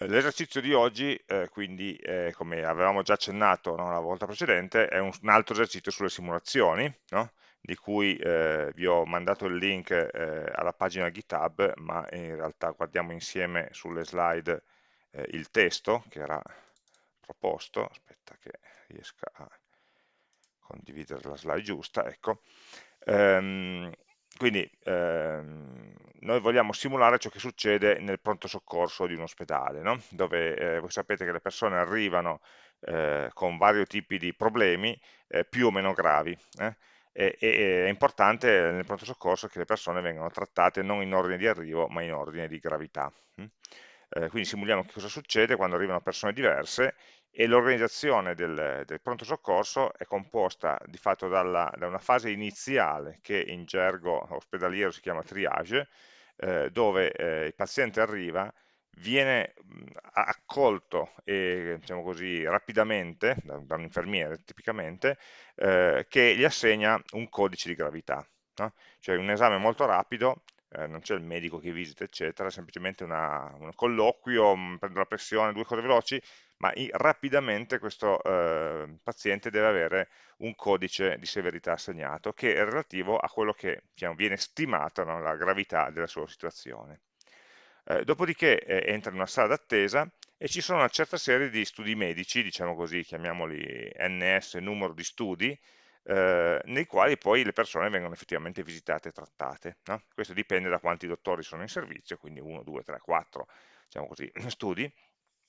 L'esercizio di oggi, eh, quindi, eh, come avevamo già accennato no, la volta precedente, è un, un altro esercizio sulle simulazioni, no? di cui eh, vi ho mandato il link eh, alla pagina GitHub, ma in realtà guardiamo insieme sulle slide eh, il testo che era proposto, aspetta che riesca a condividere la slide giusta, ecco. Ehm, quindi ehm, noi vogliamo simulare ciò che succede nel pronto soccorso di un ospedale, no? dove eh, voi sapete che le persone arrivano eh, con vari tipi di problemi eh, più o meno gravi. Eh. E, e, è importante nel pronto soccorso che le persone vengano trattate non in ordine di arrivo, ma in ordine di gravità. Hm? Eh, quindi simuliamo che cosa succede quando arrivano persone diverse e l'organizzazione del, del, pronto soccorso è composta di fatto dalla, da una fase iniziale che in gergo ospedaliero si chiama triage, eh, dove eh, il paziente arriva, viene accolto e, diciamo così, rapidamente da, da, un infermiere tipicamente, eh, che gli assegna un codice di gravità. No? Cioè un esame molto rapido eh, non c'è il medico che visita, eccetera, semplicemente una, un colloquio, prendo la pressione, due cose veloci, ma i, rapidamente questo eh, paziente deve avere un codice di severità assegnato che è relativo a quello che diciamo, viene stimato, no, la gravità della sua situazione. Eh, dopodiché eh, entra in una sala d'attesa e ci sono una certa serie di studi medici, diciamo così, chiamiamoli NS, numero di studi, eh, nei quali poi le persone vengono effettivamente visitate e trattate. No? Questo dipende da quanti dottori sono in servizio, quindi 1, 2, 3, 4, diciamo così, studi,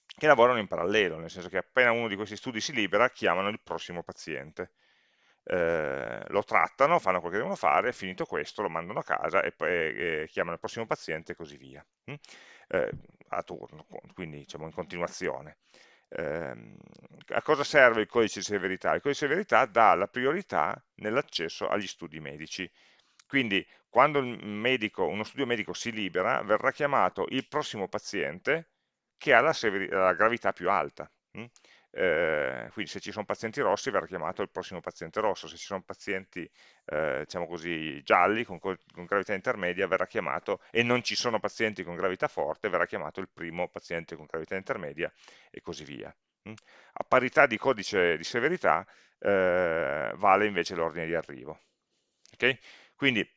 che lavorano in parallelo, nel senso che appena uno di questi studi si libera, chiamano il prossimo paziente. Eh, lo trattano, fanno quello che devono fare, finito questo lo mandano a casa e poi eh, chiamano il prossimo paziente e così via, hm? eh, a turno, quindi diciamo in continuazione. Ehm, a cosa serve il codice di severità? Il codice di severità dà la priorità nell'accesso agli studi medici. Quindi quando medico, uno studio medico si libera, verrà chiamato il prossimo paziente che ha la, la gravità più alta. Hm? Eh, quindi se ci sono pazienti rossi verrà chiamato il prossimo paziente rosso, se ci sono pazienti eh, diciamo così, gialli con, con, gravità intermedia verrà chiamato e non ci sono pazienti con gravità forte verrà chiamato il primo paziente con gravità intermedia e così via. Mm? A parità di codice di severità eh, vale invece l'ordine di arrivo. Okay? Quindi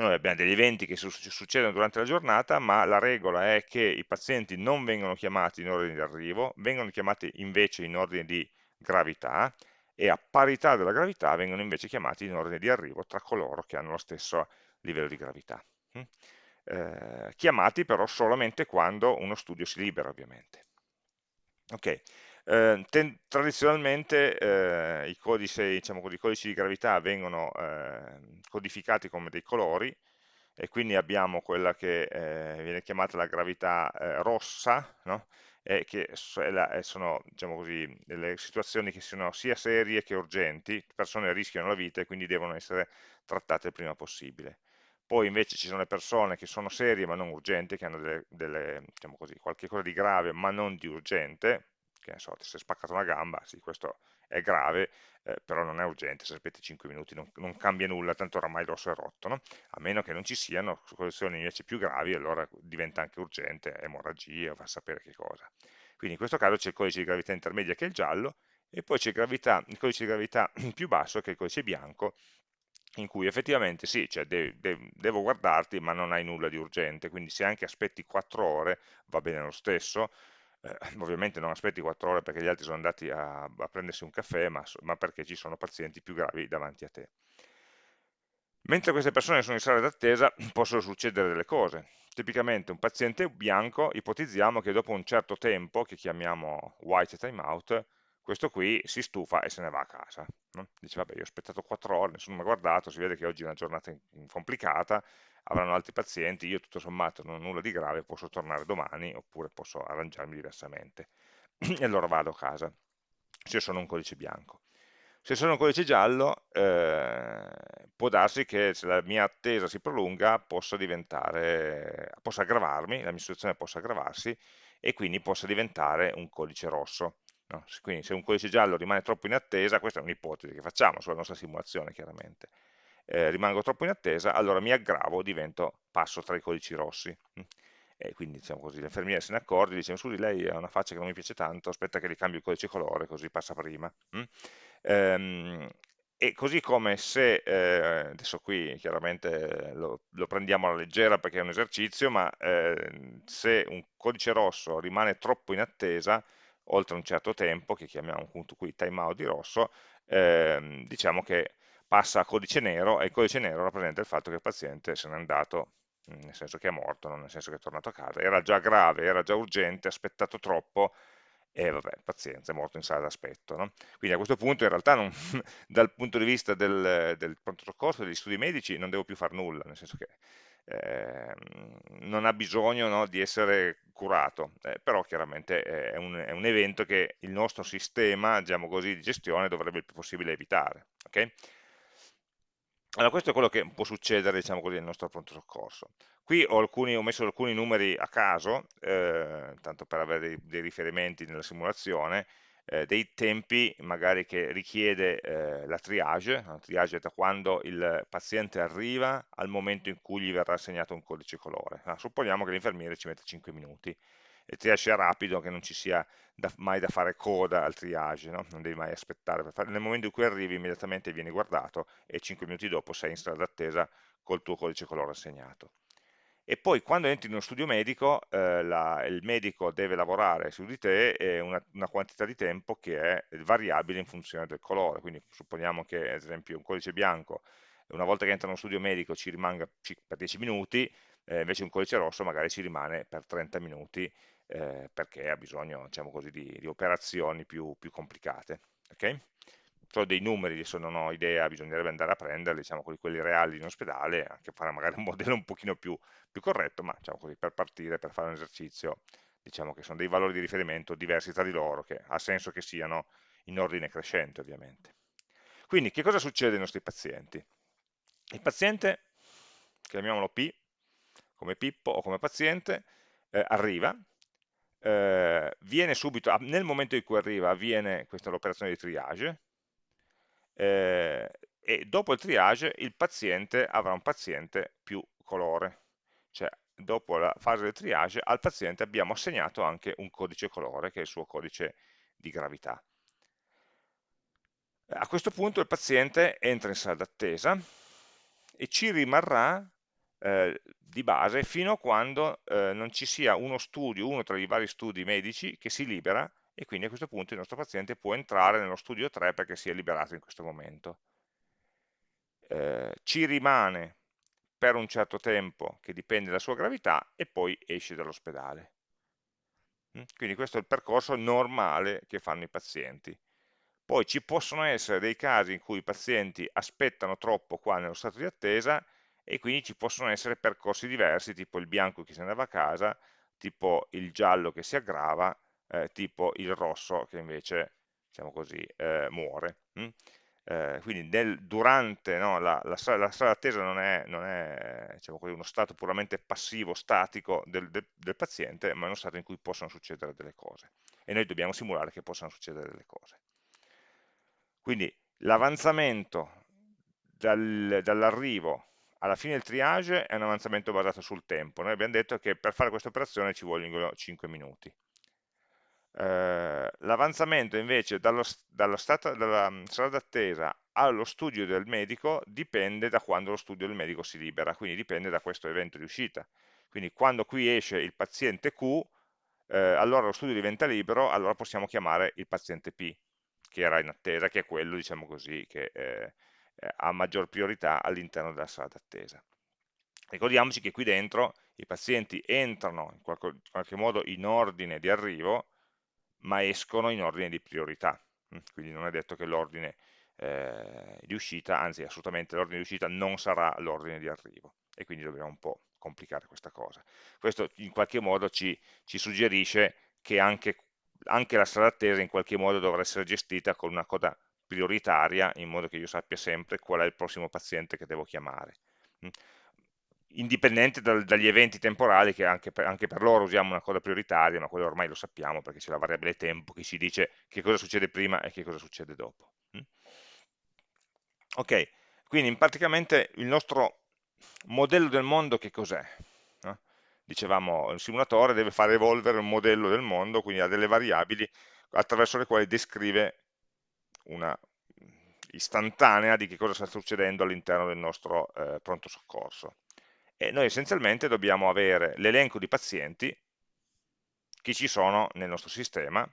noi abbiamo degli eventi che succedono durante la giornata, ma la regola è che i pazienti non vengono chiamati in ordine di arrivo, vengono chiamati invece in ordine di gravità e a parità della gravità vengono invece chiamati in ordine di arrivo tra coloro che hanno lo stesso livello di gravità. Mm? Eh, chiamati però solamente quando uno studio si libera ovviamente. Ok, eh, tradizionalmente eh, i, codici, diciamo, i, codici, di gravità vengono eh, codificati come dei colori e quindi abbiamo quella che eh, viene chiamata la gravità eh, rossa, no? e che sono diciamo così, delle situazioni che sono sia serie che urgenti, le persone rischiano la vita e quindi devono essere trattate il prima possibile. Poi invece ci sono le persone che sono serie ma non urgenti, che hanno delle, delle, diciamo così, qualche cosa di grave ma non di urgente, che ne so, ti sei spaccato una gamba, sì, questo è grave, eh, però non è urgente, se aspetti 5 minuti non, non cambia nulla, tanto oramai l'osso è rotto, no? a meno che non ci siano condizioni invece più gravi, allora diventa anche urgente, emorragia, va a sapere che cosa. Quindi in questo caso c'è il codice di gravità intermedia che è il giallo, e poi c'è il codice di gravità più basso che è il codice bianco, in cui effettivamente sì, cioè de de devo guardarti ma non hai nulla di urgente, quindi se anche aspetti 4 ore va bene lo stesso, eh, ovviamente non aspetti 4 ore perché gli altri sono andati a, a prendersi un caffè, ma, ma, perché ci sono pazienti più gravi davanti a te. Mentre queste persone sono in sala d'attesa possono succedere delle cose. Tipicamente un paziente bianco, ipotizziamo che dopo un certo tempo, che chiamiamo white timeout, questo qui si stufa e se ne va a casa. No? Dice, vabbè, io ho aspettato 4 ore, nessuno mi ha guardato, si vede che oggi è una giornata complicata, avranno altri pazienti, io tutto sommato non ho nulla di grave, posso tornare domani oppure posso arrangiarmi diversamente e allora vado a casa, se sono un codice bianco. Se sono un codice giallo, eh, può darsi che se la mia attesa si prolunga possa diventare, possa aggravarmi, la mia situazione possa aggravarsi e quindi possa diventare un codice rosso. No? Quindi se un codice giallo rimane troppo in attesa, questa è un'ipotesi che facciamo sulla nostra simulazione chiaramente, eh, rimango troppo in attesa, allora mi aggravo, divento, passo tra i codici rossi. E quindi diciamo così, l'infermiera se ne accorge, dice scusi lei ha una faccia che non mi piace tanto, aspetta che gli cambio il codice colore così passa prima. Mm? Ehm, e così come se, eh, adesso qui chiaramente lo, lo, prendiamo alla leggera perché è un esercizio, ma eh, se un codice rosso rimane troppo in attesa, oltre un certo tempo, che chiamiamo appunto qui timeout di rosso, eh, diciamo che passa a codice nero e il codice nero rappresenta il fatto che il paziente se n'è andato nel senso che è morto, non nel senso che è tornato a casa, era già grave, era già urgente, ha aspettato troppo e vabbè, pazienza, è morto in sala d'aspetto. No? Quindi a questo punto in realtà non, dal punto di vista del, del pronto soccorso, degli studi medici, non devo più fare nulla, nel senso che eh, non ha bisogno no, di essere curato, eh, però chiaramente è un, è un, evento che il nostro sistema diciamo così, di gestione dovrebbe il più possibile evitare. Okay? Allora, questo è quello che può succedere, diciamo così, nel nostro pronto soccorso. Qui ho, alcuni, ho messo alcuni numeri a caso, eh, tanto per avere dei, dei, riferimenti nella simulazione, eh, dei tempi magari che richiede eh, la triage, la triage è da quando il paziente arriva al momento in cui gli verrà assegnato un codice colore. Ah, supponiamo che l'infermiere ci metta 5 minuti, il triage sia rapido, che non ci sia da, mai da fare coda al triage, no? non devi mai aspettare, nel momento in cui arrivi immediatamente vieni guardato e 5 minuti dopo sei in strada d'attesa col tuo codice colore assegnato. E poi quando entri in uno studio medico, eh, la, il medico deve lavorare su di te eh, una, una, quantità di tempo che è variabile in funzione del colore, quindi supponiamo che ad esempio un codice bianco, una volta che entra in uno studio medico ci rimanga per 10 minuti, eh, invece un codice rosso magari ci rimane per 30 minuti, eh, perché ha bisogno diciamo così, di, di, operazioni più, più complicate. Okay? Sono dei numeri, adesso non ho idea, bisognerebbe andare a prenderli, diciamo quelli, quelli reali in ospedale, anche fare magari un modello un pochino più, più corretto, ma diciamo così, per partire, per fare un esercizio, diciamo che sono dei valori di riferimento diversi tra di loro, che ha senso che siano in ordine crescente ovviamente. Quindi che cosa succede ai nostri pazienti? Il paziente, chiamiamolo P, come Pippo o come paziente, eh, arriva, eh, viene subito, nel momento in cui arriva avviene questa l'operazione di triage eh, e dopo il triage il paziente avrà un paziente più colore, cioè dopo la fase del triage al paziente abbiamo assegnato anche un codice colore che è il suo codice di gravità. A questo punto il paziente entra in sala d'attesa e ci rimarrà eh, di base fino a quando eh, non ci sia uno studio, uno tra i vari studi medici che si libera e quindi a questo punto il nostro paziente può entrare nello studio 3 perché si è liberato in questo momento. Eh, ci rimane per un certo tempo che dipende dalla sua gravità e poi esce dall'ospedale. Mm? Quindi questo è il percorso normale che fanno i pazienti. Poi ci possono essere dei casi in cui i pazienti aspettano troppo qua nello stato di attesa e quindi ci possono essere percorsi diversi, tipo il bianco che ne andava a casa, tipo il giallo che si aggrava, eh, tipo il rosso che invece, diciamo così, eh, muore. Hm? Eh, quindi nel, durante no, la, la, la, strada d'attesa non è, non è diciamo così, uno stato puramente passivo, statico del, del, del, paziente, ma è uno stato in cui possono succedere delle cose e noi dobbiamo simulare che possano succedere delle cose. Quindi l'avanzamento dal, dall'arrivo alla fine del triage è un avanzamento basato sul tempo. Noi abbiamo detto che per fare questa operazione ci vogliono 5 minuti. Eh, L'avanzamento invece dallo, dallo stato, dalla mm, strada d'attesa allo studio del medico dipende da quando lo studio del medico si libera, quindi dipende da questo evento di uscita. Quindi quando qui esce il paziente Q, eh, allora lo studio diventa libero, allora possiamo chiamare il paziente P, che era in attesa, che è quello, diciamo così, che eh, ha maggior priorità all'interno della sala d'attesa. Ricordiamoci che qui dentro i pazienti entrano in qualche, qualche modo in ordine di arrivo, ma escono in ordine di priorità, mm, quindi non è detto che l'ordine eh, di uscita, anzi assolutamente l'ordine di uscita non sarà l'ordine di arrivo e quindi dobbiamo un po' complicare questa cosa. Questo in qualche modo ci, ci suggerisce che anche, anche la strada attesa in qualche modo dovrà essere gestita con una coda prioritaria in modo che io sappia sempre qual è il prossimo paziente che devo chiamare. Mm. Indipendente dal, dagli eventi temporali che anche per, anche per, loro usiamo una coda prioritaria, ma quello ormai lo sappiamo perché c'è la variabile tempo che ci dice che cosa succede prima e che cosa succede dopo. Mm. Ok, quindi praticamente il nostro modello del mondo che cos'è? Dicevamo, il simulatore deve fare evolvere un modello del mondo, quindi ha delle variabili attraverso le quali descrive una istantanea di che cosa sta succedendo all'interno del nostro eh, pronto soccorso. E noi essenzialmente dobbiamo avere l'elenco di pazienti, chi ci sono nel nostro sistema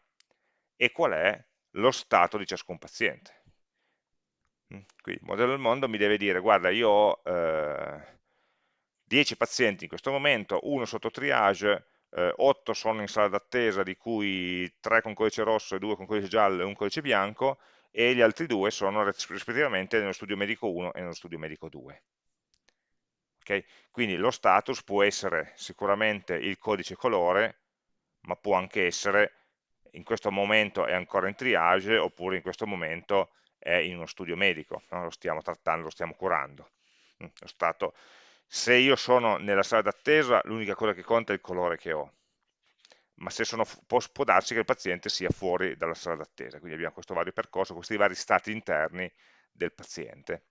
e qual è lo stato di ciascun paziente. Mm, quindi il modello del mondo mi deve dire, guarda, io ho eh, 10 pazienti in questo momento, uno sotto triage, eh, 8 sono in sala d'attesa, di cui 3 con codice rosso, 2 con codice giallo e un codice bianco, e gli altri due sono rispettivamente nello studio medico 1 e nello studio medico 2. Okay? Quindi lo status può essere sicuramente il codice colore, ma può anche essere in questo momento è ancora in triage, oppure in questo momento è in uno studio medico, no? lo stiamo trattando, lo stiamo curando. Mm, lo stato, se io sono nella sala d'attesa, l'unica cosa che conta è il colore che ho, ma sono, può, può, darsi che il paziente sia fuori dalla sala d'attesa, quindi abbiamo questo vario percorso, questi vari stati interni del paziente.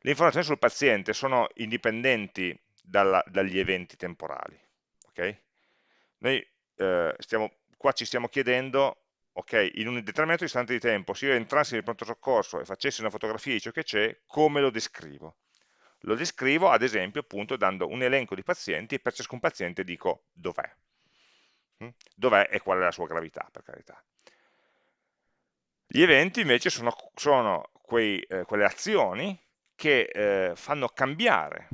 Le informazioni sul paziente sono indipendenti dalla, dagli eventi temporali. Okay? Noi eh, stiamo, qua ci stiamo chiedendo, ok, in un determinato istante di tempo, se io entrassi nel pronto soccorso e facessi una fotografia di ciò che c'è, come lo descrivo? Lo descrivo ad esempio appunto dando un elenco di pazienti e per ciascun paziente dico dov'è. Mm? Dov'è e qual è la sua gravità, per carità. Gli eventi invece sono, sono quei, eh, quelle azioni che eh, fanno cambiare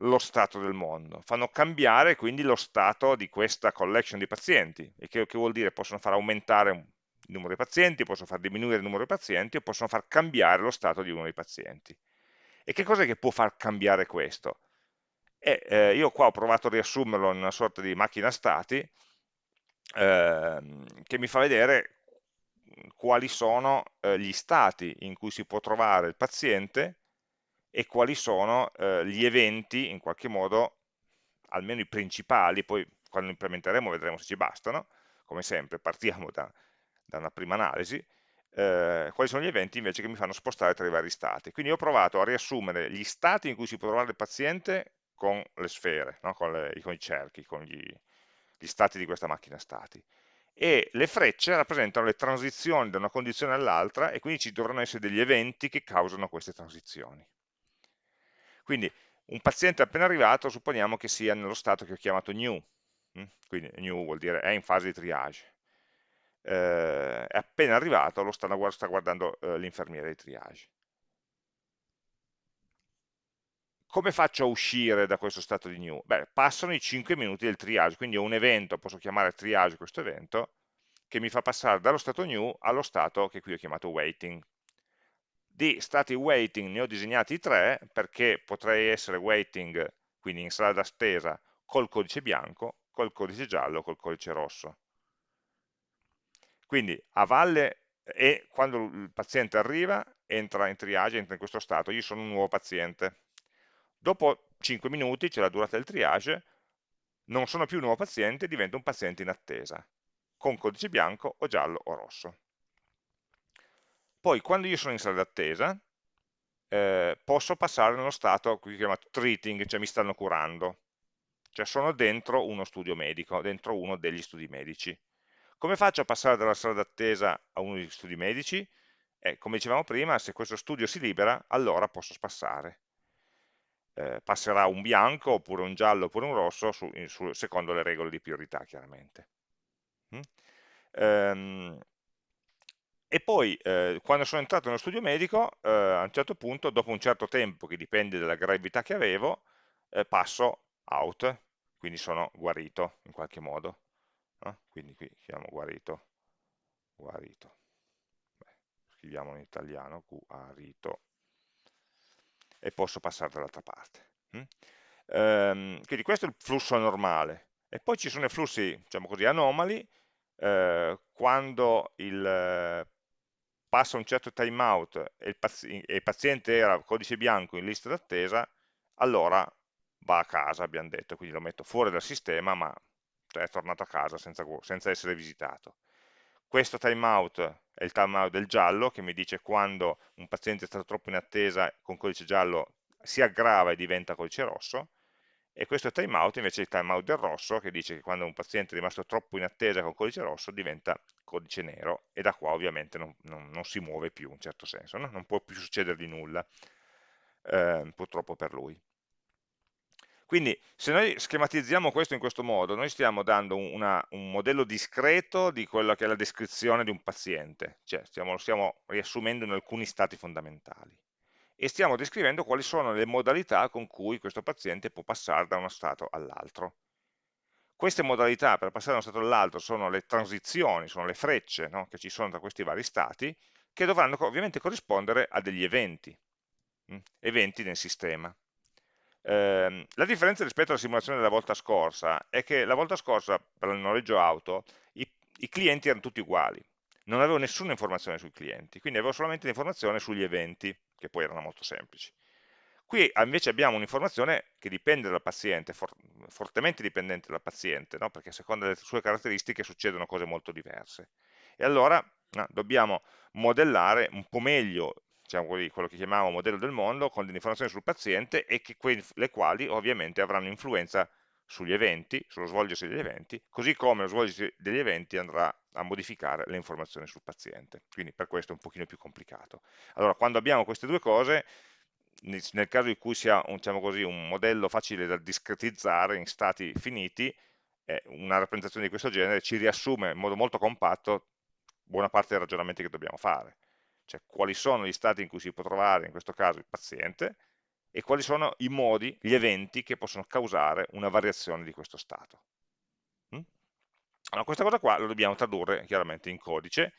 lo stato del mondo, fanno cambiare quindi lo stato di questa collection di pazienti, e che, che vuol dire possono far aumentare il numero di pazienti, possono far diminuire il numero di pazienti o possono far cambiare lo stato di uno dei pazienti. E che cosa è che può far cambiare questo? E, eh, io qua ho provato a riassumerlo in una sorta di macchina stati eh, che mi fa vedere quali sono eh, gli stati in cui si può trovare il paziente e quali sono eh, gli eventi, in qualche modo, almeno i principali, poi quando implementeremo vedremo se ci bastano, come sempre partiamo da, da una prima analisi, eh, quali sono gli eventi invece che mi fanno spostare tra i vari stati. Quindi ho provato a riassumere gli stati in cui si può trovare il paziente con le sfere, no? con, le, con, i cerchi, con gli, gli stati di questa macchina stati. E le frecce rappresentano le transizioni da una condizione all'altra e quindi ci dovranno essere degli eventi che causano queste transizioni. Quindi un paziente appena arrivato supponiamo che sia nello stato che ho chiamato new, hm? quindi new vuol dire è in fase di triage eh, è appena arrivato, lo sta, sta guardando eh, l'infermiere di triage. Come faccio a uscire da questo stato di new? Beh, passano i 5 minuti del triage, quindi ho un evento, posso chiamare triage questo evento, che mi fa passare dallo stato new allo stato che qui ho chiamato waiting. Di stati waiting ne ho disegnati tre, perché potrei essere waiting, quindi in sala d'attesa, col codice bianco, col codice giallo, col codice rosso. Quindi a valle e quando il paziente arriva, entra in triage, entra in questo stato, io sono un nuovo paziente. Dopo 5 minuti, c'è la durata del triage, non sono più un nuovo paziente, divento un paziente in attesa, con codice bianco o giallo o rosso. Poi, quando io sono in sala d'attesa, eh, posso passare nello stato qui chiamato treating, cioè mi stanno curando, cioè sono dentro uno studio medico, dentro uno degli studi medici. Come faccio a passare dalla sala d'attesa a uno degli studi medici? Eh, come dicevamo prima, se questo studio si libera, allora posso spassare. Eh, passerà un bianco, oppure un giallo, oppure un rosso, su, su, secondo le regole di priorità, chiaramente. Mm? Ehm, e poi, eh, quando sono entrato nello studio medico, eh, a un certo punto, dopo un certo tempo, che dipende dalla gravità che avevo, eh, passo out, quindi sono guarito in qualche modo eh? quindi qui chiamo guarito, guarito. Beh, scriviamo in italiano, guarito, e posso passare dall'altra parte. Mm? Ehm, quindi questo è il flusso normale, e poi ci sono i flussi, diciamo così, anomali, eh, quando il, eh, passa un certo timeout e il, pazi e il paziente era codice bianco in lista d'attesa, allora va a casa, abbiamo detto, quindi lo metto fuori dal sistema, ma cioè è tornato a casa senza, senza essere visitato. Questo timeout è il timeout del giallo che mi dice quando un paziente è stato troppo in attesa con codice giallo si aggrava e diventa codice rosso e questo timeout invece è il timeout del rosso che dice che quando un paziente è rimasto troppo in attesa con codice rosso diventa codice nero e da qua ovviamente non, non, non si muove più in un certo senso, no? non può più succedergli nulla, eh, purtroppo per lui. Quindi se noi schematizziamo questo in questo modo, noi stiamo dando una, un modello discreto di quella che è la descrizione di un paziente, cioè stiamo, lo stiamo riassumendo in alcuni stati fondamentali e stiamo descrivendo quali sono le modalità con cui questo paziente può passare da uno stato all'altro. Queste modalità per passare da uno stato all'altro sono le transizioni, sono le frecce no? che ci sono tra questi vari stati, che dovranno ovviamente corrispondere a degli eventi, mh? eventi nel sistema. Eh, la differenza rispetto alla simulazione della volta scorsa è che la volta scorsa per il noleggio auto i, i clienti erano tutti uguali, non avevo nessuna informazione sui clienti, quindi avevo solamente l'informazione sugli eventi, che poi erano molto semplici. Qui invece abbiamo un'informazione che dipende dal paziente, for fortemente dipendente dal paziente, no? perché a seconda delle sue caratteristiche succedono cose molto diverse. E allora no, dobbiamo modellare un po' meglio diciamo così, quello che chiamiamo modello del mondo, con delle informazioni sul paziente e che le quali ovviamente avranno influenza sugli eventi, sullo svolgersi degli eventi, così come lo svolgersi degli eventi andrà a modificare le informazioni sul paziente. Quindi per questo è un pochino più complicato. Allora, quando abbiamo queste due cose, nel caso in cui sia diciamo così, un modello facile da discretizzare in stati finiti, eh, una rappresentazione di questo genere ci riassume in modo molto compatto buona parte dei ragionamenti che dobbiamo fare cioè quali sono gli stati in cui si può trovare, in questo caso, il paziente, e quali sono i modi, gli eventi che possono causare una variazione di questo stato. Mm? Allora, questa cosa qua lo dobbiamo tradurre chiaramente in codice,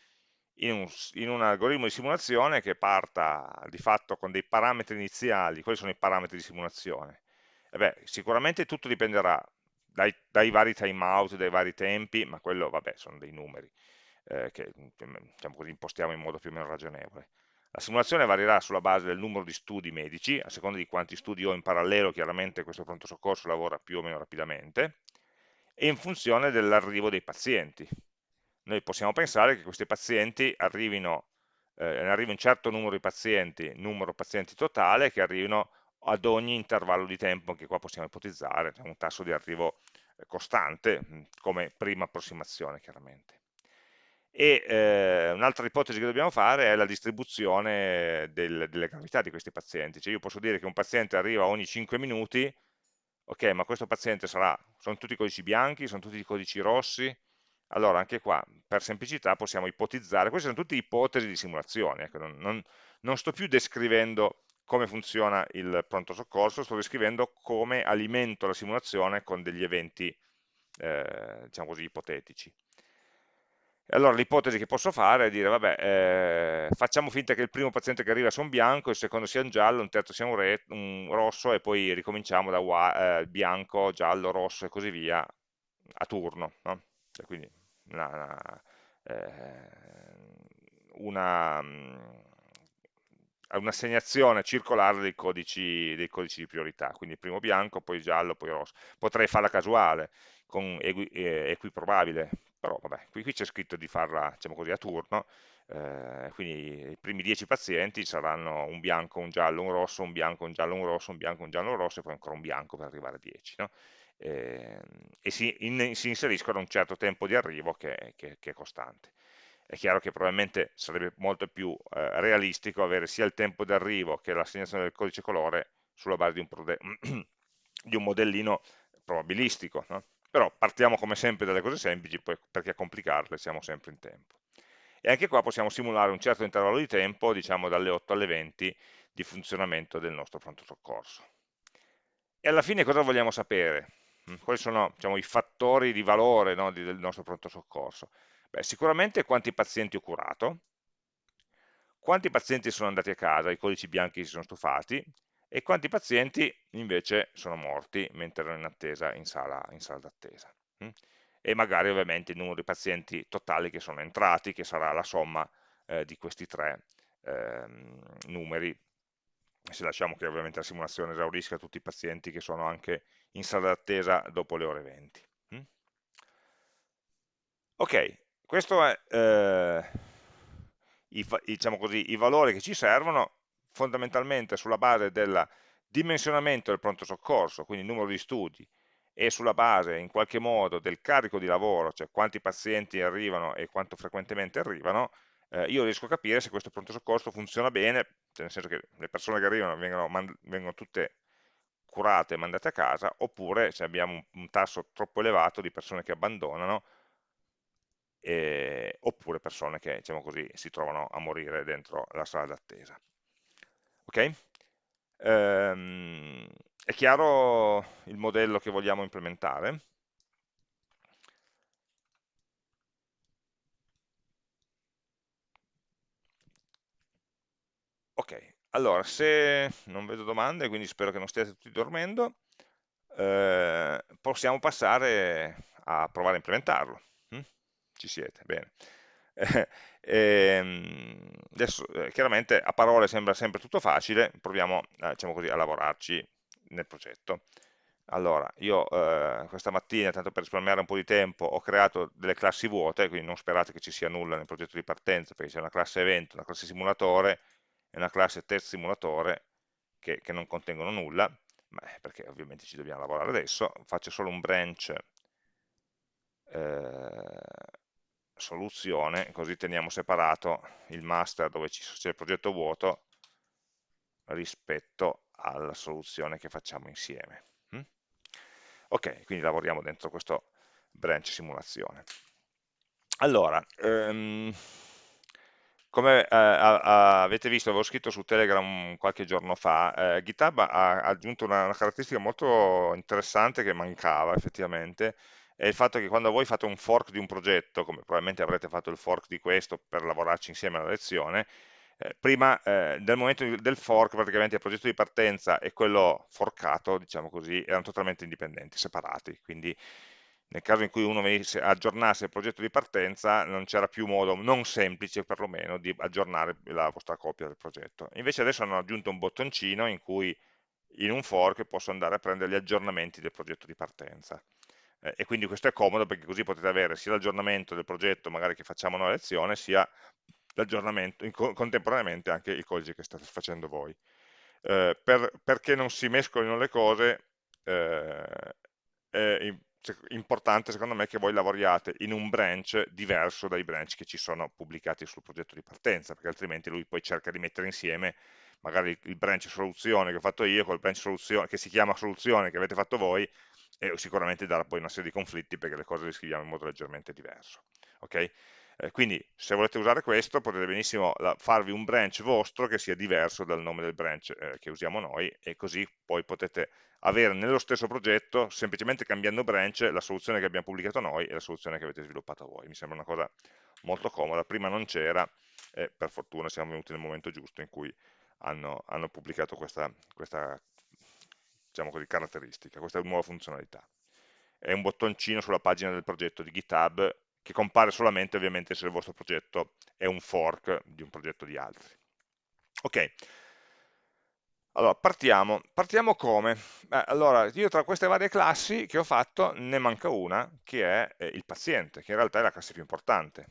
in un, in un, algoritmo di simulazione che parta di fatto con dei parametri iniziali, quali sono i parametri di simulazione? E beh, sicuramente tutto dipenderà dai, dai vari timeout, dai vari tempi, ma quello, vabbè, sono dei numeri eh, che diciamo così, impostiamo in modo più o meno ragionevole. La simulazione varierà sulla base del numero di studi medici, a seconda di quanti studi ho in parallelo, chiaramente questo pronto soccorso lavora più o meno rapidamente, e in funzione dell'arrivo dei pazienti. Noi possiamo pensare che questi pazienti arrivino, eh, arrivi un certo numero di pazienti, numero pazienti totale, che arrivino ad ogni intervallo di tempo, che qua possiamo ipotizzare, un tasso di arrivo eh, costante, come prima approssimazione chiaramente. E eh, un'altra ipotesi che dobbiamo fare è la distribuzione del, delle gravità di questi pazienti. Cioè io posso dire che un paziente arriva ogni 5 minuti, ok, ma questo paziente sarà, sono tutti codici bianchi, sono tutti codici rossi, allora anche qua per semplicità possiamo ipotizzare, queste sono tutte ipotesi di simulazione, ecco, non, non, non sto più descrivendo come funziona il pronto soccorso, sto descrivendo come alimento la simulazione con degli eventi, eh, diciamo così, ipotetici. Allora l'ipotesi che posso fare è dire, vabbè, eh, facciamo finta che il primo paziente che arriva sia un bianco, il secondo sia un giallo, un terzo sia un, re, un rosso e poi ricominciamo da eh, bianco, giallo, rosso e così via a turno. No? Cioè, quindi una, una, eh, una, mm, un'assegnazione circolare dei codici, dei codici, di priorità, quindi primo bianco, poi giallo, poi rosso. Potrei farla casuale, con equi, eh, equiprobabile, però vabbè, qui, qui c'è scritto di farla diciamo così, a turno, eh, quindi i primi 10 pazienti saranno un bianco, un giallo, un rosso, un bianco, un giallo, un rosso, un bianco, un giallo, un rosso e poi ancora un bianco per arrivare a 10. No? Eh, e si, in, si, inseriscono a un certo tempo di arrivo che, che, che, è costante. È chiaro che probabilmente sarebbe molto più eh, realistico avere sia il tempo di arrivo che l'assegnazione del codice colore sulla base di un, di un modellino probabilistico, no? Però partiamo come sempre dalle cose semplici, poi perché a complicarle siamo sempre in tempo. E anche qua possiamo simulare un certo intervallo di tempo, diciamo dalle 8 alle 20, di funzionamento del nostro pronto soccorso. E alla fine cosa vogliamo sapere? Mm, quali sono diciamo, i fattori di valore no, del nostro pronto soccorso? Beh, sicuramente quanti pazienti ho curato, quanti pazienti sono andati a casa, i codici bianchi si sono stufati, e quanti pazienti invece sono morti mentre erano in attesa in sala, sala d'attesa. Mm? E magari ovviamente il numero di pazienti totali che sono entrati, che sarà la somma eh, di questi tre eh, numeri, se lasciamo che ovviamente la simulazione esaurisca tutti i pazienti che sono anche in sala d'attesa dopo le ore 20. Mm? Ok, questo è eh, i, diciamo i valori che ci servono fondamentalmente sulla base della dimensionamento del pronto soccorso, quindi il numero di studi, e sulla base in qualche modo del carico di lavoro, cioè quanti pazienti arrivano e quanto frequentemente arrivano, eh, io riesco a capire se questo pronto soccorso funziona bene, cioè nel senso che le persone che arrivano vengono, vengono tutte curate e mandate a casa, oppure se abbiamo un, un tasso troppo elevato di persone che abbandonano, eh, oppure persone che diciamo così, si trovano a morire dentro la sala d'attesa. Ok? Ehm, è chiaro il modello che vogliamo implementare? Ok, allora se non vedo domande, quindi spero che non stiate tutti dormendo, eh, possiamo passare a provare a implementarlo. Hm? Ci siete, bene. E, ehm, adesso, eh, chiaramente a parole sembra sempre tutto facile, proviamo eh, diciamo così, a lavorarci nel progetto. Allora, io eh, questa mattina, tanto per risparmiare un po' di tempo, ho creato delle classi vuote, quindi non sperate che ci sia nulla nel progetto di partenza, perché c'è una classe evento, una classe simulatore e una classe test simulatore che, che non contengono nulla, Beh, perché ovviamente ci dobbiamo lavorare adesso, faccio solo un branch eh, soluzione, così teniamo separato il master dove c'è il progetto vuoto rispetto alla soluzione che facciamo insieme. Mm? Ok, quindi lavoriamo dentro questo branch simulazione. Allora, um, come eh, avete visto, avevo scritto su Telegram qualche giorno fa, eh, GitHub ha aggiunto una, una, caratteristica molto interessante che mancava effettivamente, è il fatto che quando voi fate un fork di un progetto, come probabilmente avrete fatto il fork di questo per lavorarci insieme alla lezione, eh, prima eh, del momento del fork praticamente il progetto di partenza e quello forcato, diciamo così, erano totalmente indipendenti, separati, quindi nel caso in cui uno venisse, aggiornasse il progetto di partenza non c'era più modo, non semplice perlomeno, di aggiornare la vostra copia del progetto. Invece adesso hanno aggiunto un bottoncino in cui in un fork posso andare a prendere gli aggiornamenti del progetto di partenza. Eh, e quindi questo è comodo perché così potete avere sia l'aggiornamento del progetto magari che facciamo noi a lezione, sia l'aggiornamento, contemporaneamente anche il codice che state facendo voi. Eh, per, perché non si mescolino le cose, eh, è importante secondo me che voi lavoriate in un branch diverso dai branch che ci sono pubblicati sul progetto di partenza, perché altrimenti lui poi cerca di mettere insieme magari il branch soluzione che ho fatto io col branch soluzione che si chiama soluzione che avete fatto voi e sicuramente darà poi una serie di conflitti perché le cose le scriviamo in modo leggermente diverso. Okay? Eh, quindi se volete usare questo potete benissimo la, farvi un branch vostro che sia diverso dal nome del branch eh, che usiamo noi e così poi potete avere nello stesso progetto, semplicemente cambiando branch, la soluzione che abbiamo pubblicato noi e la soluzione che avete sviluppato voi. Mi sembra una cosa molto comoda, prima non c'era e per fortuna siamo venuti nel momento giusto in cui hanno, hanno pubblicato questa, questa diciamo così, caratteristica, questa nuova funzionalità. È un bottoncino sulla pagina del progetto di GitHub che compare solamente ovviamente se il vostro progetto è un fork di un progetto di altri. Ok, allora partiamo. Partiamo come? Beh, allora, io tra queste varie classi che ho fatto ne manca una, che è eh, il paziente, che in realtà è la classe più importante,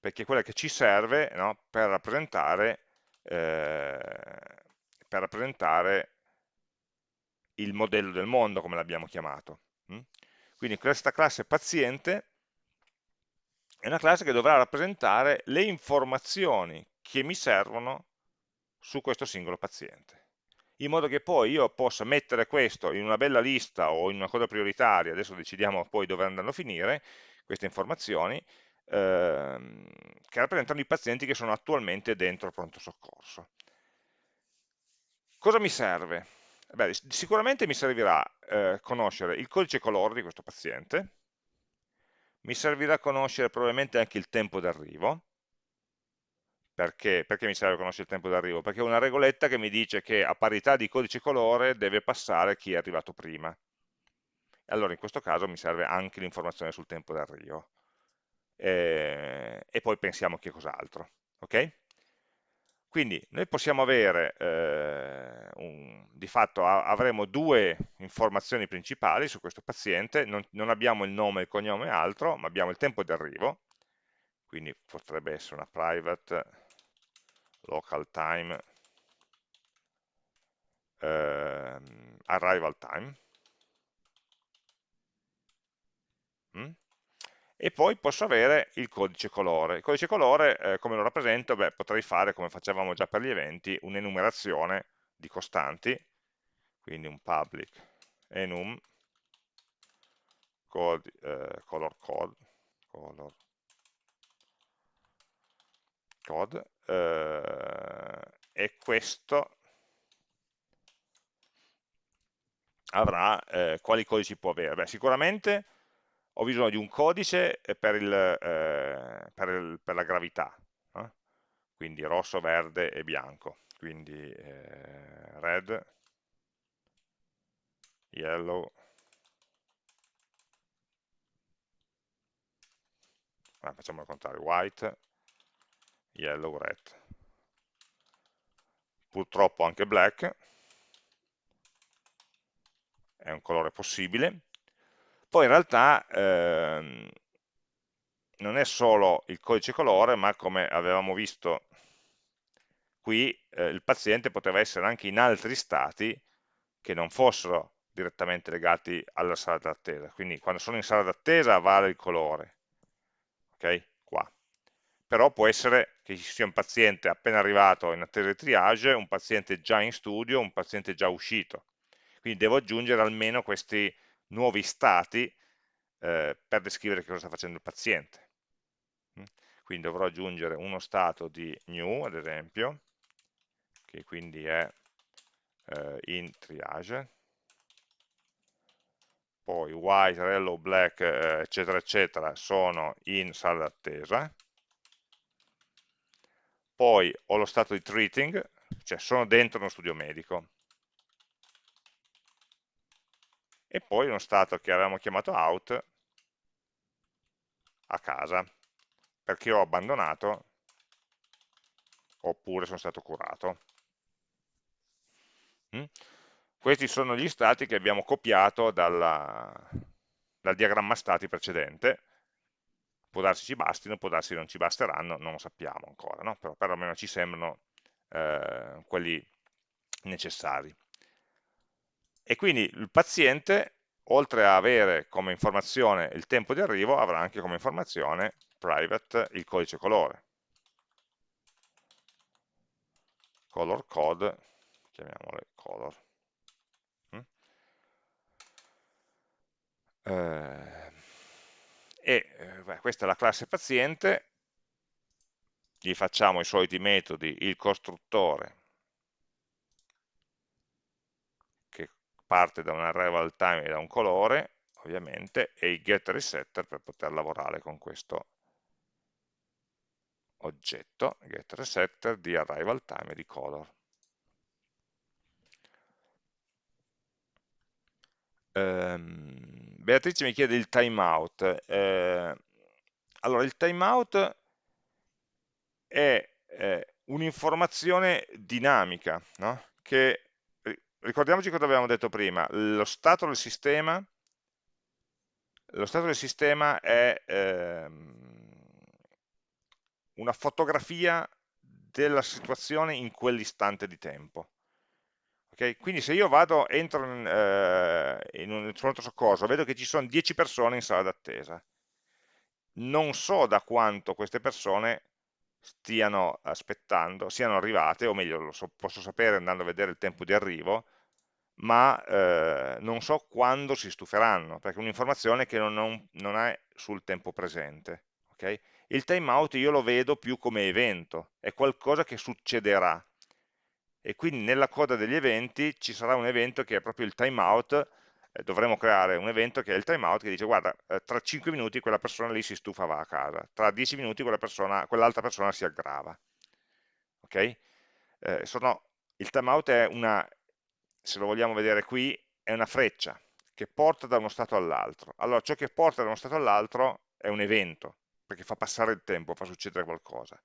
perché è quella che ci serve no, per rappresentare, eh, per rappresentare il modello del mondo, come l'abbiamo chiamato. Mm? Quindi questa classe paziente è una classe che dovrà rappresentare le informazioni che mi servono su questo singolo paziente in modo che poi io possa mettere questo in una bella lista o in una cosa prioritaria, adesso decidiamo poi dove andranno a finire queste informazioni, ehm, che rappresentano i pazienti che sono attualmente dentro il pronto soccorso. Cosa mi serve? Beh, sicuramente mi servirà eh, conoscere il codice colore di questo paziente, mi servirà conoscere probabilmente anche il tempo d'arrivo, perché? Perché mi serve conoscere il tempo d'arrivo? Perché è una regoletta che mi dice che a parità di codice colore deve passare chi è arrivato prima. Allora in questo caso mi serve anche l'informazione sul tempo d'arrivo. E, e, poi pensiamo che cos'altro. Ok? Quindi noi possiamo avere, eh, un, di fatto avremo due informazioni principali su questo paziente, non, non abbiamo il nome, il cognome e altro, ma abbiamo il tempo di arrivo, quindi potrebbe essere una private local time eh, arrival time, mm? E poi posso avere il codice colore. Il codice colore, eh, come lo rappresento? Beh, potrei fare, come facevamo già per gli eventi, un'enumerazione di costanti, quindi un public enum code, eh, color code, color code eh, e questo avrà eh, quali codici può avere? Beh, sicuramente ho bisogno di un codice per, il, eh, per, il, per la gravità, eh? quindi rosso, verde e bianco, quindi eh, red, yellow, ah, facciamo il contrario, white, yellow, red. Purtroppo anche black, è un colore possibile. Poi in realtà ehm, non è solo il codice colore, ma come avevamo visto qui, eh, il paziente poteva essere anche in altri stati che non fossero direttamente legati alla sala d'attesa. Quindi quando sono in sala d'attesa vale il colore, ok? Qua. Però può essere che ci sia un paziente appena arrivato in attesa di triage, un paziente già in studio, un paziente già uscito. Quindi devo aggiungere almeno questi nuovi stati eh, per descrivere che cosa sta facendo il paziente. Mm? Quindi dovrò aggiungere uno stato di new, ad esempio, che quindi è eh, in triage, poi white, yellow, black, eh, eccetera, eccetera, sono in sala d'attesa, poi ho lo stato di treating, cioè sono dentro uno studio medico, e poi uno stato che avevamo chiamato out a casa, perché ho abbandonato oppure sono stato curato. Mm? Questi sono gli stati che abbiamo copiato dalla, dal diagramma stati precedente, può darsi ci bastino, può darsi non ci basteranno, non lo sappiamo ancora, no? però perlomeno ci sembrano eh, quelli necessari. E quindi il paziente, oltre a avere come informazione il tempo di arrivo, avrà anche come informazione private il codice colore. Color code, chiamiamole color. Eh, e eh, beh, questa è la classe paziente, gli facciamo i soliti metodi, il costruttore, parte da un arrival time e da un colore, ovviamente, e il get resetter per poter lavorare con questo oggetto, get resetter di arrival time e di color. Um, Beatrice mi chiede il timeout. Eh, allora, il timeout è eh, un'informazione dinamica, no? che ricordiamoci cosa avevamo detto prima, lo stato del sistema, stato del sistema è ehm, una fotografia della situazione in quell'istante di tempo. Okay? Quindi se io vado, entro in, eh, in un pronto soccorso, vedo che ci sono 10 persone in sala d'attesa. Non so da quanto queste persone stiano aspettando, siano arrivate, o meglio, lo so, posso sapere andando a vedere il tempo di arrivo, ma eh, non so quando si stuferanno, perché è un'informazione che non, non, non, è sul tempo presente. Okay? Il timeout io lo vedo più come evento, è qualcosa che succederà, e quindi nella coda degli eventi ci sarà un evento che è proprio il timeout, eh, dovremo creare un evento che è il timeout che dice guarda, eh, tra 5 minuti quella persona lì si stufa va a casa, tra 10 minuti quell'altra quell persona si aggrava. Ok? Eh, sono, il timeout è una, se lo vogliamo vedere qui, è una freccia che porta da uno stato all'altro. Allora, ciò che porta da uno stato all'altro è un evento, perché fa passare il tempo, fa succedere qualcosa.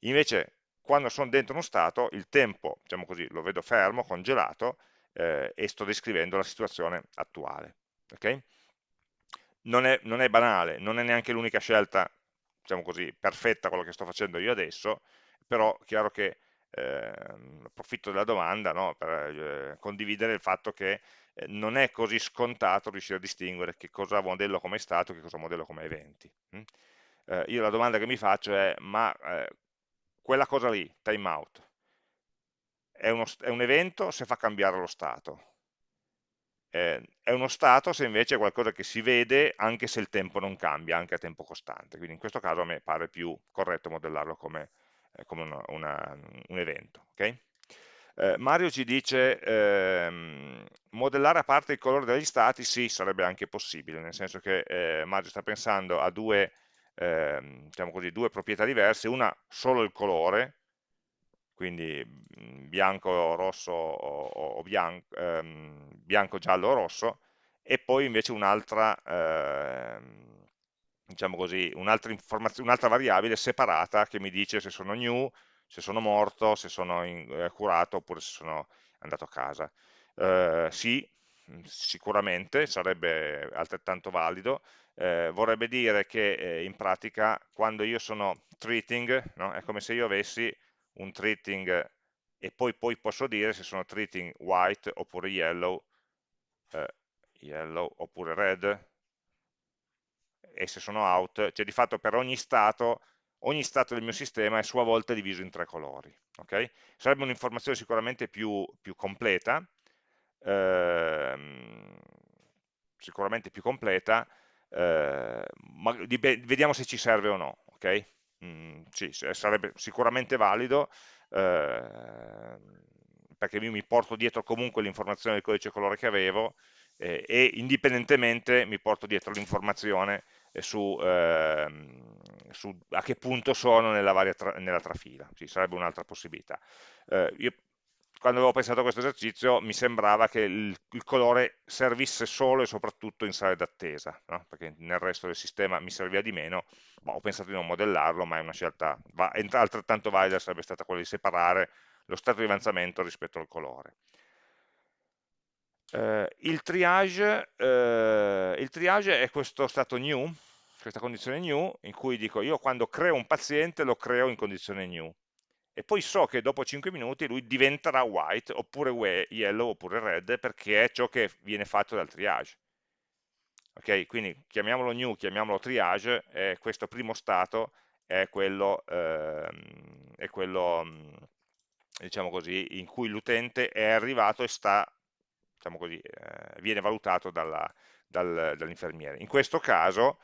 Invece, quando sono dentro uno stato, il tempo, diciamo così, lo vedo fermo, congelato, eh, e sto descrivendo la situazione attuale. Okay? Non, è, non, è, banale, non è neanche l'unica scelta, diciamo così, perfetta quello che sto facendo io adesso, però è chiaro che eh, approfitto della domanda no, per eh, condividere il fatto che eh, non è così scontato riuscire a distinguere che cosa modello come stato e che cosa modello come eventi. Hm? Eh, io la domanda che mi faccio è, ma eh, quella cosa lì, timeout, è, è un evento se fa cambiare lo stato? Eh, è uno stato se invece è qualcosa che si vede anche se il tempo non cambia, anche a tempo costante. Quindi in questo caso a me pare più corretto modellarlo come, come una, una, un evento. Okay? Eh, Mario ci dice ehm, modellare a parte il colore degli stati, sì, sarebbe anche possibile, nel senso che eh, Mario sta pensando a due, ehm, diciamo così, due proprietà diverse, una solo il colore, quindi mm, bianco, rosso o, o bianco, ehm, bianco, giallo o rosso, e poi invece un'altra, ehm, diciamo così, un'altra un variabile separata che mi dice se sono new, se sono morto, se sono in, eh, curato oppure se sono andato a casa. Eh, sì, mm, sicuramente sarebbe altrettanto valido, eh, vorrebbe dire che eh, in pratica quando io sono treating, no, è come se io avessi un treating e poi, poi posso dire se sono treating white oppure yellow, eh, yellow oppure red, e se sono out, cioè di fatto per ogni stato, ogni stato del mio sistema è a sua volta diviso in tre colori. Okay? Sarebbe un'informazione sicuramente più, più completa, ehm, sicuramente più completa, eh, ma vediamo se ci serve o no. Okay? Mm, sì, sarebbe sicuramente valido, eh, perché io mi porto dietro comunque l'informazione del codice colore che avevo eh, e indipendentemente mi porto dietro l'informazione su, eh, su, a che punto sono nella, tra, nella trafila, sì, sarebbe un'altra possibilità. Eh, io quando avevo pensato a questo esercizio mi sembrava che il, il colore servisse solo e soprattutto in sale d'attesa, no? perché nel resto del sistema mi serviva di meno, ma ho pensato di non modellarlo, ma è una scelta va, altrettanto valida sarebbe stata quella di separare lo stato di avanzamento rispetto al colore. Eh, il, triage, eh, il triage è questo stato new, questa condizione new, in cui dico io quando creo un paziente lo creo in condizione new, e poi so che dopo 5 minuti lui diventerà white, oppure yellow, oppure red, perché è ciò che viene fatto dal triage. Ok, quindi chiamiamolo new, chiamiamolo triage, e questo primo stato è quello, ehm, è quello diciamo così, in cui l'utente è arrivato e sta, diciamo così, eh, viene valutato dal, dall'infermiere. In questo caso